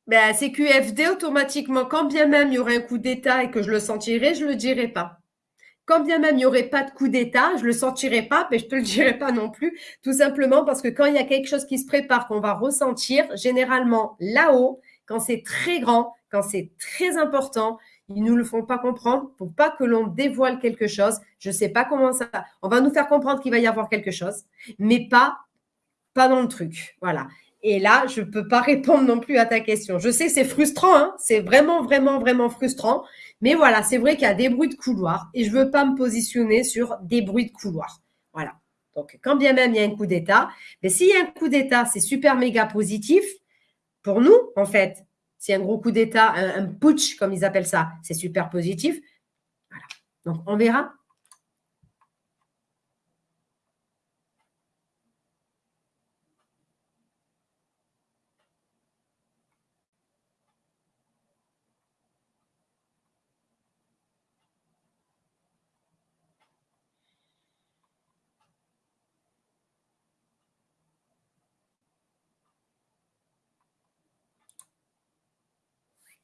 Ben, c'est QFD automatiquement, quand bien même il y aurait un coup d'État et que je le sentirais, je ne le dirais pas. Quand bien même il n'y aurait pas de coup d'État, je ne le sentirais pas, mais je ne te le dirai pas non plus, tout simplement parce que quand il y a quelque chose qui se prépare, qu'on va ressentir, généralement là-haut, quand c'est très grand, quand c'est très important, ils ne nous le font pas comprendre pour pas que l'on dévoile quelque chose. Je ne sais pas comment ça. On va nous faire comprendre qu'il va y avoir quelque chose, mais pas, pas dans le truc. Voilà. Et là, je ne peux pas [LAUGHS] répondre non plus à ta question. Je sais c'est frustrant, hein c'est vraiment, vraiment, vraiment frustrant. Mais voilà, c'est vrai qu'il y a des bruits de couloir et je ne veux pas me positionner sur des bruits de couloir. Voilà. Donc, quand bien même il y a un coup d'État, mais s'il y a un coup d'État, c'est super méga positif pour nous, en fait. A un gros coup d'État, un, putsch, comme ils appellent ça, c'est super positif. Voilà. Donc, on verra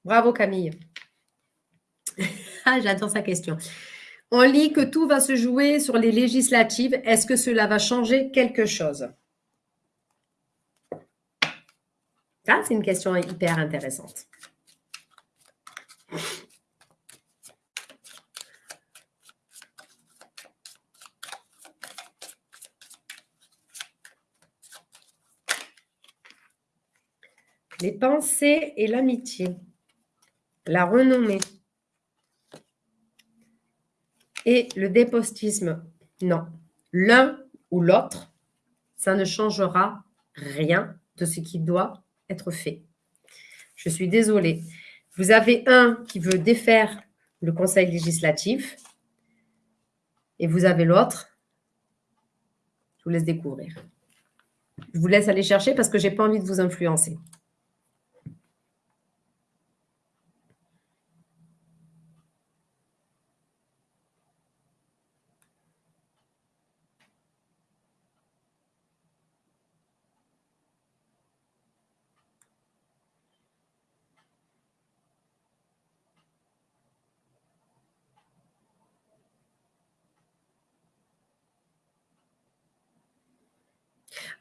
Bravo Camille. ah, j'adore sa question. On lit que tout va se jouer sur les législatives. Est-ce que cela va changer quelque chose? Ça, c'est une question hyper intéressante. Les pensées et l'amitié la renommée et le dépostisme, non. L'un ou l'autre, ça ne changera rien de ce qui doit être fait. Je suis désolée. Vous avez un qui veut défaire le conseil législatif et vous avez l'autre. Je vous laisse découvrir. Je vous laisse aller chercher parce que je n'ai pas envie de vous influencer.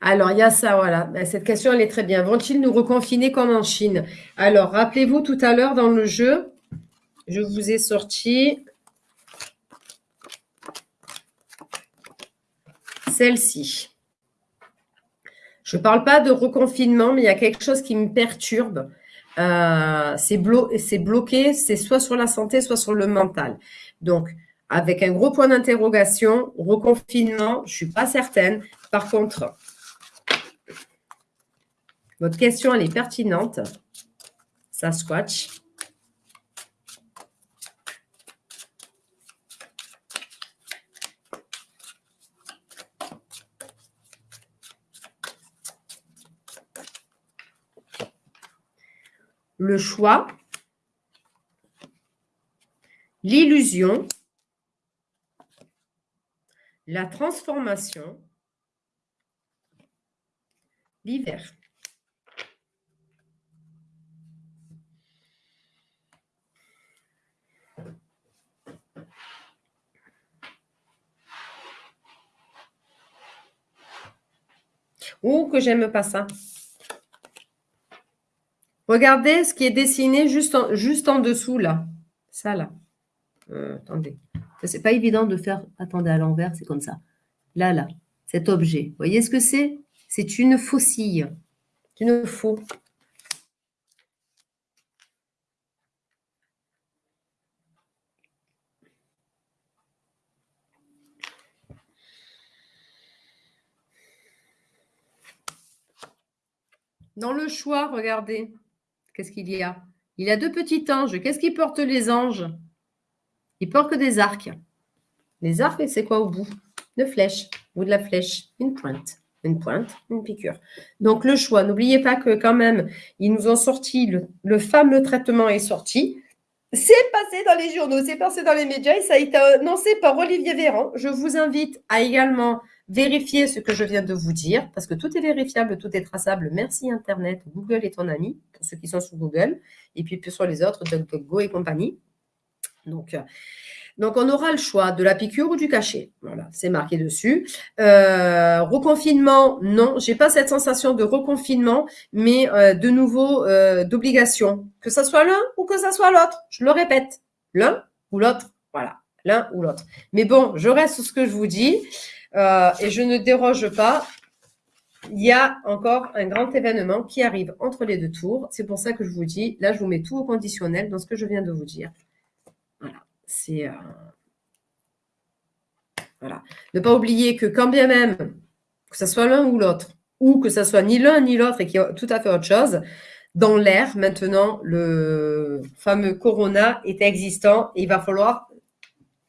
Alors, il y a ça, voilà. Ben, cette question, elle est très bien. Vont-ils nous reconfiner comme en Chine? Alors, rappelez-vous, tout à l'heure dans le jeu, je vous ai sorti celle-ci. Je ne parle pas de reconfinement, mais il y a quelque chose qui me perturbe. Euh, c'est bloqué, c'est soit sur la santé, soit sur le mental. Donc, avec un gros point d'interrogation, reconfinement, je ne suis pas certaine. Par contre, votre question, elle est pertinente. Sasquatch. Le choix, l'illusion, la transformation, l'hiver. Ou que j'aime pas ça. Regardez ce qui est dessiné juste en, dessous, là. Ça, là. Euh, attendez. C'est pas évident de faire... Attendez, à l'envers, c'est comme ça. Là, là. Cet objet. Vous voyez ce que c'est? C'est une faucille. C'est une faux. Dans le choix, regardez, qu'est-ce qu'il y a? Il a deux petits anges. Qu'est-ce qu'ils portent les anges? Ils portent des arcs. Les arcs, c'est quoi au bout? Une flèche ou de la flèche, une pointe. Une pointe, une piqûre. Donc le choix, n'oubliez pas que quand même, ils nous ont sorti, le fameux traitement est sorti. C'est passé dans les journaux, c'est passé dans les médias et ça a été annoncé par Olivier Véran. Je vous invite à également Vérifiez ce que je viens de vous dire, parce que tout est vérifiable, tout est traçable. Merci Internet, Google est ton ami, pour ceux qui sont sur Google, et puis sur les autres, DuckDuckGo et compagnie. Donc, euh, Donc, on aura le choix de la piqûre ou du cachet. Voilà, c'est marqué dessus. Euh, reconfinement, non, j'ai pas cette sensation de reconfinement, mais euh, de nouveau euh, d'obligation. Que ça soit l'un ou que ça soit l'autre. Je le répète, l'un ou l'autre. Voilà, l'un ou l'autre. Mais bon, je reste sur ce que je vous dis et je ne déroge pas. Il y a encore un grand événement qui arrive entre les deux tours. C'est pour ça que je vous dis, là, je vous mets tout au conditionnel dans ce que je viens de vous dire. C'est. Euh, voilà. Ne pas oublier que quand bien même, que ce soit l'un ou l'autre, ou que ce soit ni l'un ni l'autre et qu'il y a tout à fait autre chose, dans l'air, maintenant, le fameux corona est existant et il va falloir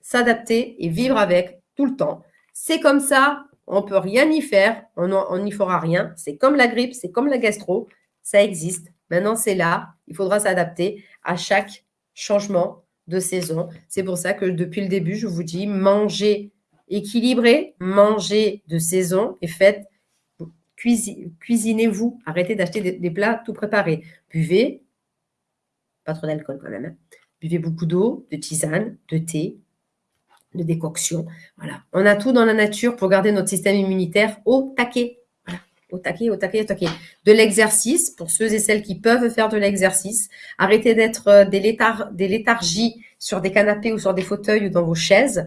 s'adapter et vivre avec tout le temps. C'est comme ça, on ne peut rien y faire, on n'y fera rien. C'est comme la grippe, c'est comme la gastro, ça existe. Maintenant, c'est là, il faudra s'adapter à chaque changement de saison. C'est pour ça que depuis le début, je vous dis mangez équilibré, mangez de saison et faites, cuisinez-vous. Arrêtez d'acheter des, plats tout préparés. Buvez, pas trop d'alcool quand même. Hein. Buvez beaucoup d'eau, de tisane, de thé, de décoction. Voilà. On a tout dans la nature pour garder notre système immunitaire au taquet au taquet, au taquet, au taquet. De l'exercice, pour ceux et celles qui peuvent faire de l'exercice. Arrêtez d'être euh, des, léthargies sur des canapés ou sur des fauteuils ou dans vos chaises.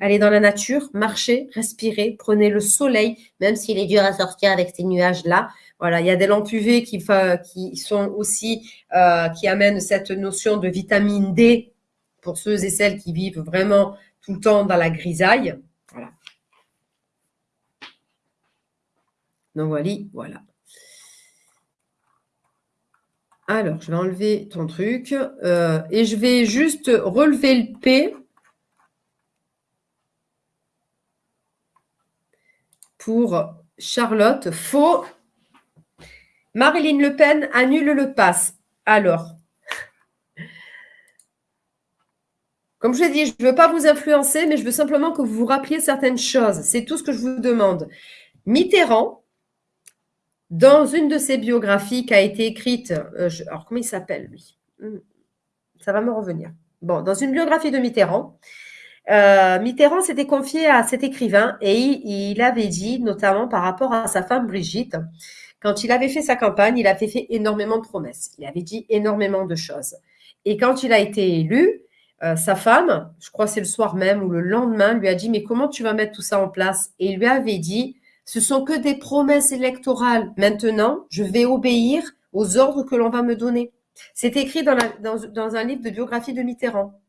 Allez dans la nature, marchez, respirez, prenez le soleil, même s'il est dur à sortir avec ces nuages-là. Voilà, il y a des lampes UV qui, qui sont aussi, euh, qui amènent cette notion de vitamine D pour ceux et celles qui vivent vraiment tout le temps dans la grisaille. Voilà. Donc voilà, voilà. Alors, je vais enlever ton truc euh, et je vais juste relever le P pour Charlotte. Faux. Marilyn Le Pen annule le pass. Alors, comme je l'ai dit, je ne veux pas vous influencer, mais je veux simplement que vous vous rappeliez certaines choses. C'est tout ce que je vous demande. Mitterrand, dans une de ses biographies qui a été écrite, euh, alors comment il s'appelle lui? Hmm, Ça va me revenir. Bon, dans une biographie de Mitterrand, euh, Mitterrand s'était confié à cet écrivain et il, avait dit, notamment par rapport à sa femme Brigitte, quand il avait fait sa campagne, il avait fait énormément de promesses. Il avait dit énormément de choses. Et quand il a été élu, euh, sa femme, je crois c'est le soir même ou le lendemain, lui a dit Mais comment tu vas mettre tout ça en place? Et il lui avait dit ce sont que des promesses électorales. Maintenant, je vais obéir aux ordres que l'on va me donner. C'est écrit dans, un livre de biographie de Mitterrand.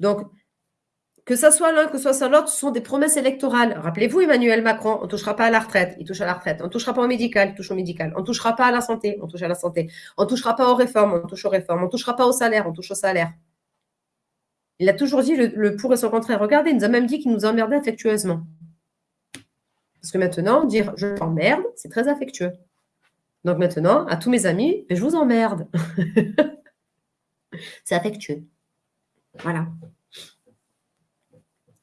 Donc, que ce soit l'un, que ce soit l'autre, ce sont des promesses électorales. Rappelez-vous, Emmanuel Macron, on ne touchera pas à la retraite, il touche à la retraite. On ne touchera pas au médical, il touche au médical. On ne touchera pas à la santé, on touche à la santé. On ne touchera pas aux réformes, on touche aux réformes. On ne touchera pas au salaire, on touche au salaire. Il a toujours dit le, le pour et son contraire. Regardez, il nous a même dit qu'il nous emmerdait affectueusement. Parce que maintenant, dire je t'emmerde, c'est très affectueux. Donc maintenant, à tous mes amis, je vous emmerde. [LAUGHS] c'est affectueux. Voilà.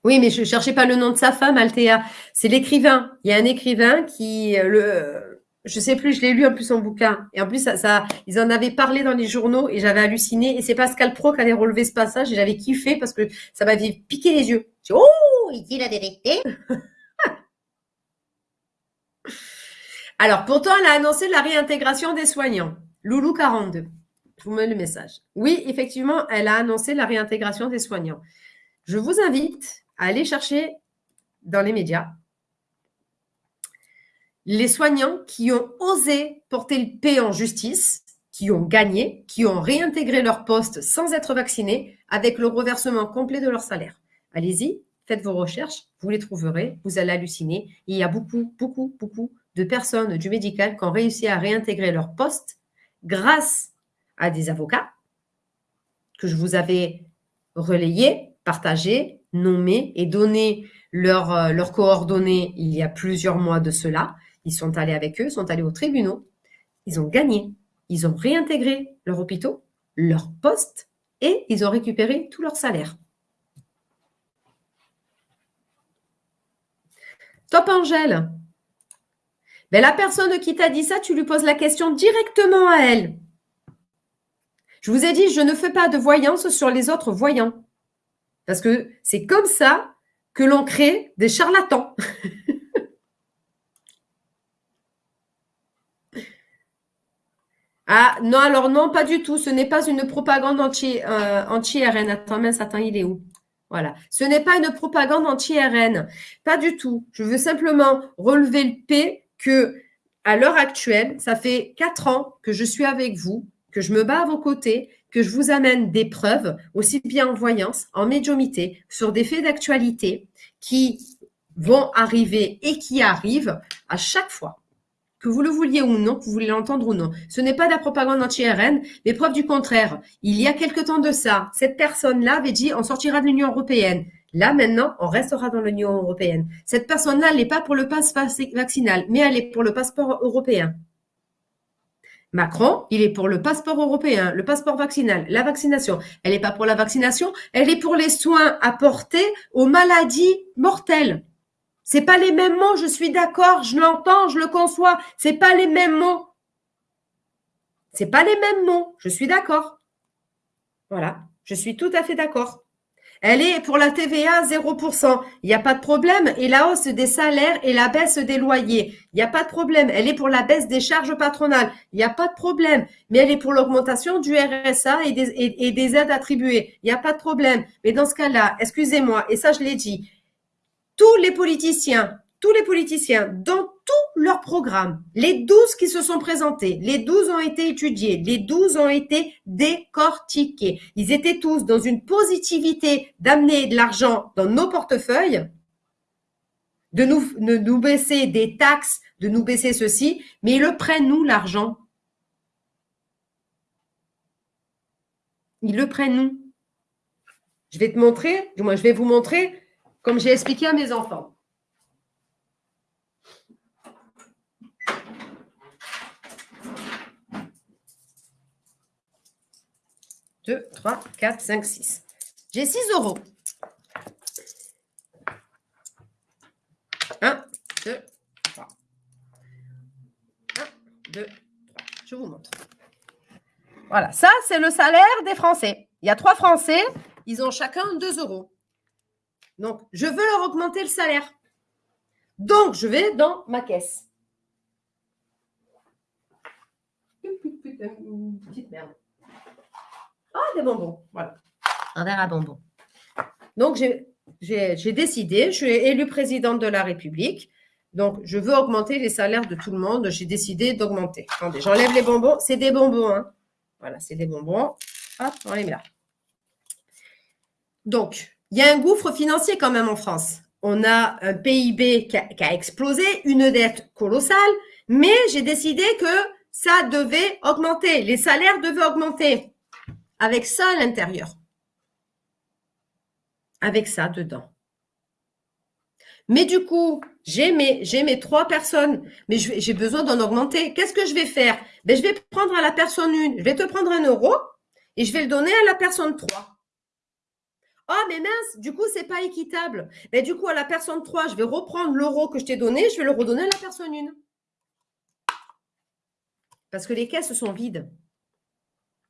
Oui, mais je ne cherchais pas le nom de sa femme, Althea. C'est l'écrivain. Il y a un écrivain qui, euh, le, je sais plus, je l'ai lu en plus son bouquin. Et en plus, ça, ils en avaient parlé dans les journaux et j'avais halluciné. Et c'est Pascal Pro qui avait relevé ce passage et j'avais kiffé parce que ça m'avait piqué les yeux. oh, il dit la vérité. [LAUGHS] Alors, pourtant, elle a annoncé la réintégration des soignants. Loulou 42. Je vous mets le message. Oui, effectivement, elle a annoncé la réintégration des soignants. Je vous invite à aller chercher dans les médias les soignants qui ont osé porter le P en justice, qui ont gagné, qui ont réintégré leur poste sans être vaccinés, avec le reversement complet de leur salaire. Allez-y, faites vos recherches, vous les trouverez, vous allez halluciner. Il y a beaucoup, beaucoup, beaucoup de personnes du médical qui ont réussi à réintégrer leur poste grâce à des avocats que je vous avais relayés, partagés, nommés et donné leurs euh, coordonnées il y a plusieurs mois de cela. Ils sont allés avec eux, sont allés aux tribunaux, ils ont gagné, ils ont réintégré leur hôpitaux, leur poste et ils ont récupéré tout leur salaire. Top Angèle, mais la personne qui t'a dit ça, tu lui poses la question directement à elle. Je vous ai dit, je ne fais pas de voyance sur les autres voyants. Parce que c'est comme ça que l'on crée des charlatans. [LAUGHS] ah non, alors non, pas du tout. Ce n'est pas une propagande anti-RN. Euh, anti attends, mince, attends, il est où? Voilà. Ce n'est pas une propagande anti-RN. Pas du tout. Je veux simplement relever le P que, à l'heure actuelle, ça fait quatre ans que je suis avec vous, que je me bats à vos côtés, que je vous amène des preuves, aussi bien en voyance, en médiumité, sur des faits d'actualité qui vont arriver et qui arrivent à chaque fois. Que vous le vouliez ou non, que vous voulez l'entendre ou non. Ce n'est pas de la propagande anti-RN, mais preuve du contraire. Il y a quelque temps de ça, cette personne-là avait dit on sortira de l'Union européenne. Là, maintenant, on restera dans l'Union européenne. Cette personne-là, elle n'est pas pour le passe vaccinal, mais elle est pour le passeport européen. Macron, il est pour le passeport européen, le passeport vaccinal, la vaccination. Elle n'est pas pour la vaccination, elle est pour les soins apportés aux maladies mortelles. C'est pas les mêmes mots, je suis d'accord, je l'entends, je le conçois. C'est pas les mêmes mots. C'est pas les mêmes mots, je suis d'accord. Voilà, je suis tout à fait d'accord. Elle est pour la TVA 0%. Il n'y a pas de problème. Et la hausse des salaires et la baisse des loyers. Il n'y a pas de problème. Elle est pour la baisse des charges patronales. Il n'y a pas de problème. Mais elle est pour l'augmentation du RSA et des, et des aides attribuées. Il n'y a pas de problème. Mais dans ce cas-là, excusez-moi, et ça je l'ai dit, tous les politiciens, tous les politiciens, dans tout leur programme, les 12 qui se sont présentés, les 12 ont été étudiés, les 12 ont été décortiqués. Ils étaient tous dans une positivité d'amener de l'argent dans nos portefeuilles, de nous, de nous baisser des taxes, de nous baisser ceci, mais ils le prennent, nous, l'argent. Ils le prennent, nous. Je vais te montrer, du je vais vous montrer, comme j'ai expliqué à mes enfants. 2, 3, 4, 5, 6. J'ai 6 euros. 1, 2, 3. 1, 2, 3. Je vous montre. Voilà, ça, c'est le salaire des Français. Il y a trois Français, ils ont chacun 2 euros. Donc, je veux leur augmenter le salaire. Donc, je vais dans ma caisse. Petite merde. Ah, des bonbons. Voilà. Un verre à bonbons. Donc, j'ai décidé, je suis élue présidente de la République. Donc, je veux augmenter les salaires de tout le monde. J'ai décidé d'augmenter. Attendez, j'enlève les bonbons. C'est des bonbons. Hein. Voilà, c'est des bonbons. Hop, on les met là. Donc, il y a un gouffre financier quand même en France. On a un PIB qui a, explosé, une dette colossale, mais j'ai décidé que ça devait augmenter. Les salaires devaient augmenter avec ça à l'intérieur. Avec ça dedans. Mais du coup, j'ai mes, mes trois personnes, mais j'ai besoin d'en augmenter. Qu'est-ce que je vais faire? Ben, Je vais prendre à la personne une, je vais te prendre un euro et je vais le donner à la personne 3. Ah, mais mince, du coup, c'est pas équitable. Mais du coup, à la personne 3, je vais reprendre l'euro que je t'ai donné, je vais le redonner à la personne 1. Parce que les caisses sont vides.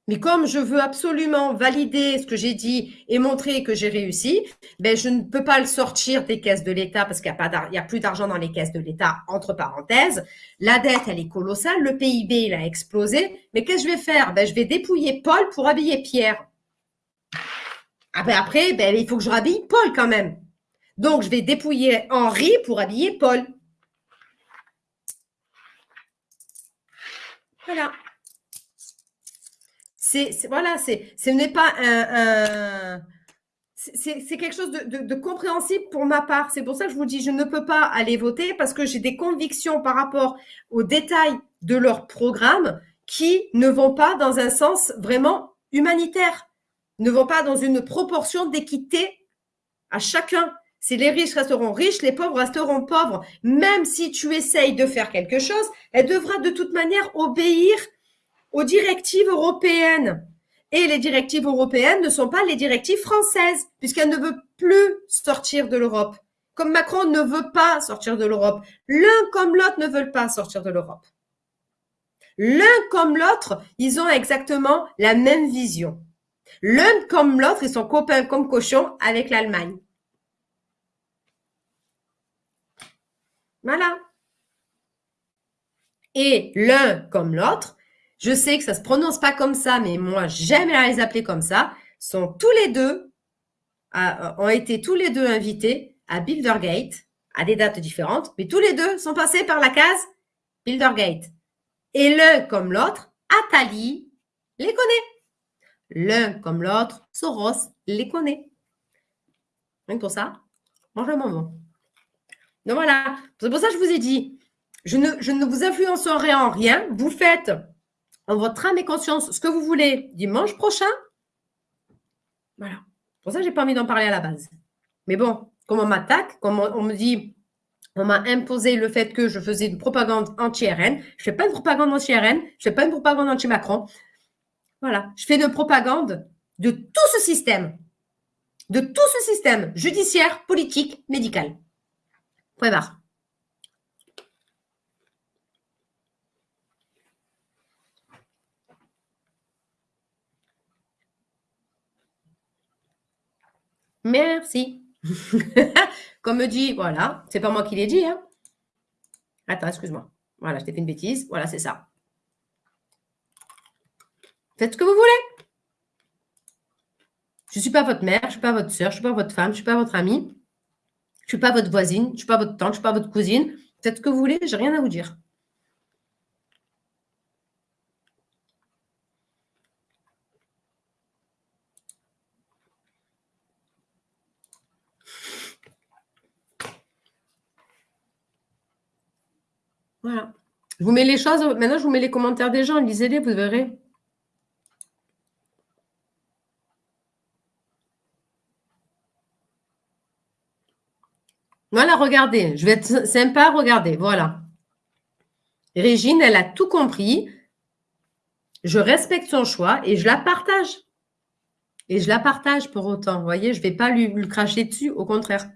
Mais comme je veux absolument valider ce que j'ai dit et montrer que j'ai réussi, ben je ne peux pas le sortir des caisses de l'État parce qu'il n'y a, a plus d'argent dans les caisses de l'État, entre parenthèses. La dette, elle est colossale. Le PIB, il a explosé. Mais qu'est-ce que je vais faire? Ben, Je vais dépouiller Paul pour habiller Pierre. Ah ben après, ben, il faut que je rhabille Paul quand même. Donc, je vais dépouiller Henri pour habiller Paul. Voilà c'est voilà, c'est ce n'est pas un, c'est quelque chose de, compréhensible pour ma part. C'est pour ça que je vous dis, je ne peux pas aller voter parce que j'ai des convictions par rapport aux détails de leur programme qui ne vont pas dans un sens vraiment humanitaire, ne vont pas dans une proportion d'équité à chacun. Si les riches resteront riches, les pauvres resteront pauvres. Même si tu essayes de faire quelque chose, elle devra de toute manière obéir aux directives européennes. Et les directives européennes ne sont pas les directives françaises, puisqu'elle ne veut plus sortir de l'Europe. Comme Macron ne veut pas sortir de l'Europe. L'un comme l'autre ne veulent pas sortir de l'Europe. L'un comme l'autre, ils ont exactement la même vision. L'un comme l'autre, ils sont copains comme cochons avec l'Allemagne. Voilà. Et l'un comme l'autre, je sais que ça se prononce pas comme ça, mais moi, j'aime les appeler comme ça, sont tous les deux, ont été tous les deux invités à Bildergate, à des dates différentes, mais tous les deux sont passés par la case Bildergate. Et l'un comme l'autre, Atali les connaît. L'un comme l'autre, Soros les connaît. Rien pour ça, mange un moment. Donc voilà, c'est pour ça que je vous ai dit, je ne, je vous influencerai en rien. Vous faites en votre âme et conscience ce que vous voulez dimanche prochain. Voilà. Pour ça, je n'ai pas envie d'en parler à la base. Mais bon, comme on m'attaque, comme on, me dit, on m'a imposé le fait que je faisais une propagande anti-RN. Je ne fais pas de propagande anti-RN, je ne fais pas une propagande anti-Macron. Voilà. Je fais de propagande de tout ce système. De tout ce système judiciaire, politique, médical. Point barre. Merci. [LAUGHS] Comme me dit, voilà, c'est pas moi qui l'ai dit. Hein. Attends, excuse-moi. Voilà, je t'ai fait une bêtise. Voilà, c'est ça. Faites ce que vous voulez. Je ne suis pas votre mère, je ne suis pas votre soeur, je ne suis pas votre femme, je ne suis pas votre amie. Je ne suis pas votre voisine, je ne suis pas votre tante, je ne suis pas votre cousine. Faites ce que vous voulez, j'ai rien à vous dire. Voilà. Je vous mets les choses. Maintenant, je vous mets les commentaires des gens. Lisez-les, vous verrez. Voilà, regardez. Je vais être sympa. Regardez. Voilà. Régine, elle a tout compris. Je respecte son choix et je la partage. Et je la partage pour autant. Vous voyez, je ne vais pas lui, lui cracher dessus. Au contraire.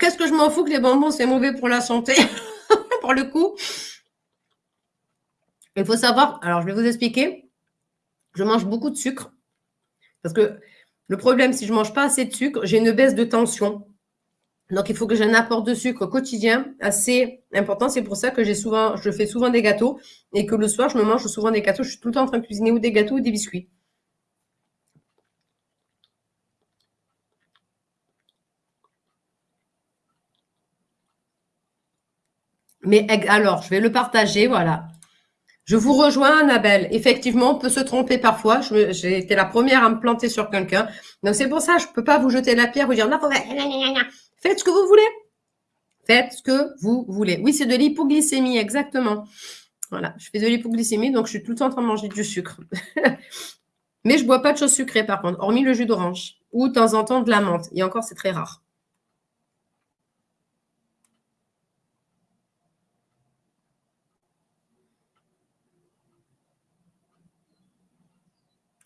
Qu'est-ce que je m'en fous que les bonbons, c'est mauvais pour la santé? [LAUGHS] Pour le coup, il faut savoir, alors je vais vous expliquer, je mange beaucoup de sucre. Parce que le problème, si je ne mange pas assez de sucre, j'ai une baisse de tension. Donc, il faut que j'ai un apport de sucre quotidien assez important. C'est pour ça que j'ai souvent, je fais souvent des gâteaux et que le soir, je me mange souvent des gâteaux. Je suis tout le temps en train de cuisiner ou des gâteaux ou des biscuits. Mais alors, je vais le partager, voilà. Je vous rejoins, Annabelle. Effectivement, on peut se tromper parfois. J'ai été la première à me planter sur quelqu'un. Donc, c'est pour ça je ne peux pas vous jeter la pierre, vous dire, non, faites ce que vous voulez. Faites ce que vous voulez. Oui, c'est de l'hypoglycémie, exactement. Voilà, je fais de l'hypoglycémie, donc je suis tout le temps en train de manger du sucre. [LAUGHS] Mais je ne bois pas de choses sucrées, par contre, hormis le jus d'orange. Ou de temps en temps de la menthe. Et encore, c'est très rare.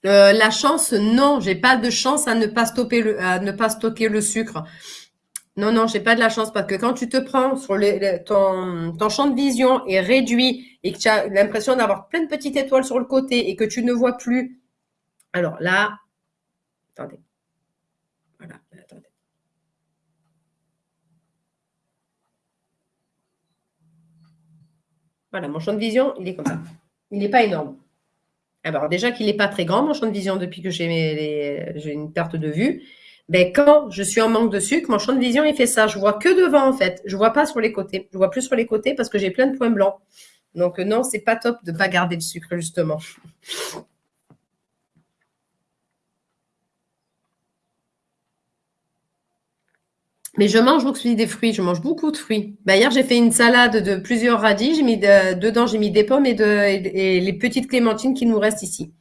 Euh, la chance, non, j'ai pas de chance à ne pas stopper le, à ne pas stocker le sucre. Non, non, j'ai pas de la chance parce que quand tu te prends sur ton, ton champ de vision est réduit et que tu as l'impression d'avoir plein de petites étoiles sur le côté et que tu ne vois plus. Alors là, attendez. Voilà, attendez. Voilà, mon champ de vision, il est comme ça. Il n'est pas énorme. Alors déjà qu'il n'est pas très grand, mon champ de vision, depuis que j'ai une perte de vue. Ben, quand je suis en manque de sucre, mon champ de vision, il fait ça. Je vois que devant, en fait. Je vois pas sur les côtés. Je vois plus sur les côtés parce que j'ai plein de points blancs. Donc non, c'est pas top de pas garder le sucre, justement. Mais je mange aussi des fruits, je mange beaucoup de fruits. Bah, hier, j'ai fait une salade de plusieurs radis. J'ai mis dedans, j'ai mis des pommes et, les petites clémentines qui nous restent ici.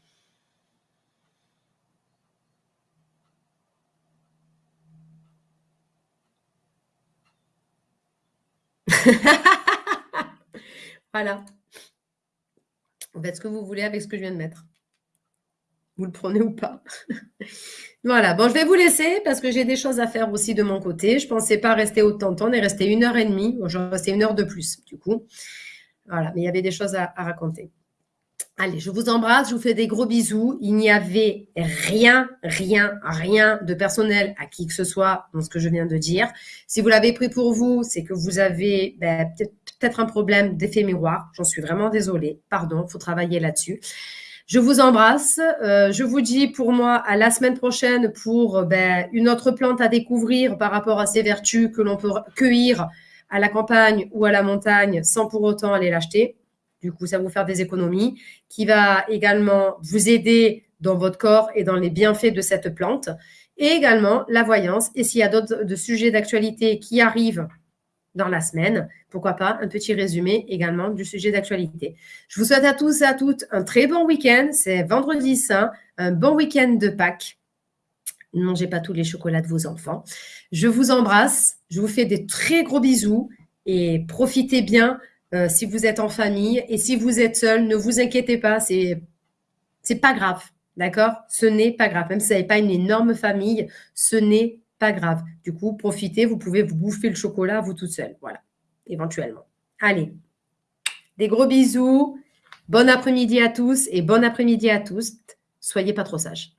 [LAUGHS] voilà. Vous faites ce que vous voulez avec ce que je viens de mettre. Vous le prenez ou pas [LAUGHS] Voilà, bon, je vais vous laisser parce que j'ai des choses à faire aussi de mon côté. Je ne pensais pas rester autant de temps. On est resté une heure et demie. Bon, je resté une heure de plus, du coup. Voilà, mais il y avait des choses à, raconter. Allez, je vous embrasse, je vous fais des gros bisous. Il n'y avait rien, rien, rien de personnel à qui que ce soit dans ce que je viens de dire. Si vous l'avez pris pour vous, c'est que vous avez ben, peut-être un problème d'effet miroir. J'en suis vraiment désolée. Pardon, faut travailler là-dessus. Je vous embrasse. Euh, je vous dis pour moi à la semaine prochaine pour ben, une autre plante à découvrir par rapport à ses vertus que l'on peut cueillir à la campagne ou à la montagne sans pour autant aller l'acheter. Du coup, ça va vous faire des économies, qui va également vous aider dans votre corps et dans les bienfaits de cette plante. Et également la voyance. Et s'il y a d'autres sujets d'actualité qui arrivent dans la semaine, pourquoi pas un petit résumé également du sujet d'actualité. Je vous souhaite à tous et à toutes un très bon week-end. C'est vendredi saint, un bon week-end de Pâques. Ne mangez pas tous les chocolats de vos enfants. Je vous embrasse. Je vous fais des très gros bisous et profitez bien euh, si vous êtes en famille. Et si vous êtes seul, ne vous inquiétez pas, c'est c'est pas grave, d'accord? Ce n'est pas grave. Même si vous n'avez pas une énorme famille, ce n'est pas grave. Du coup, profitez, vous pouvez vous bouffer le chocolat vous toute seule, voilà, éventuellement. Allez, des gros bisous, bon après-midi à tous et bon après-midi à tous. Soyez pas trop sages.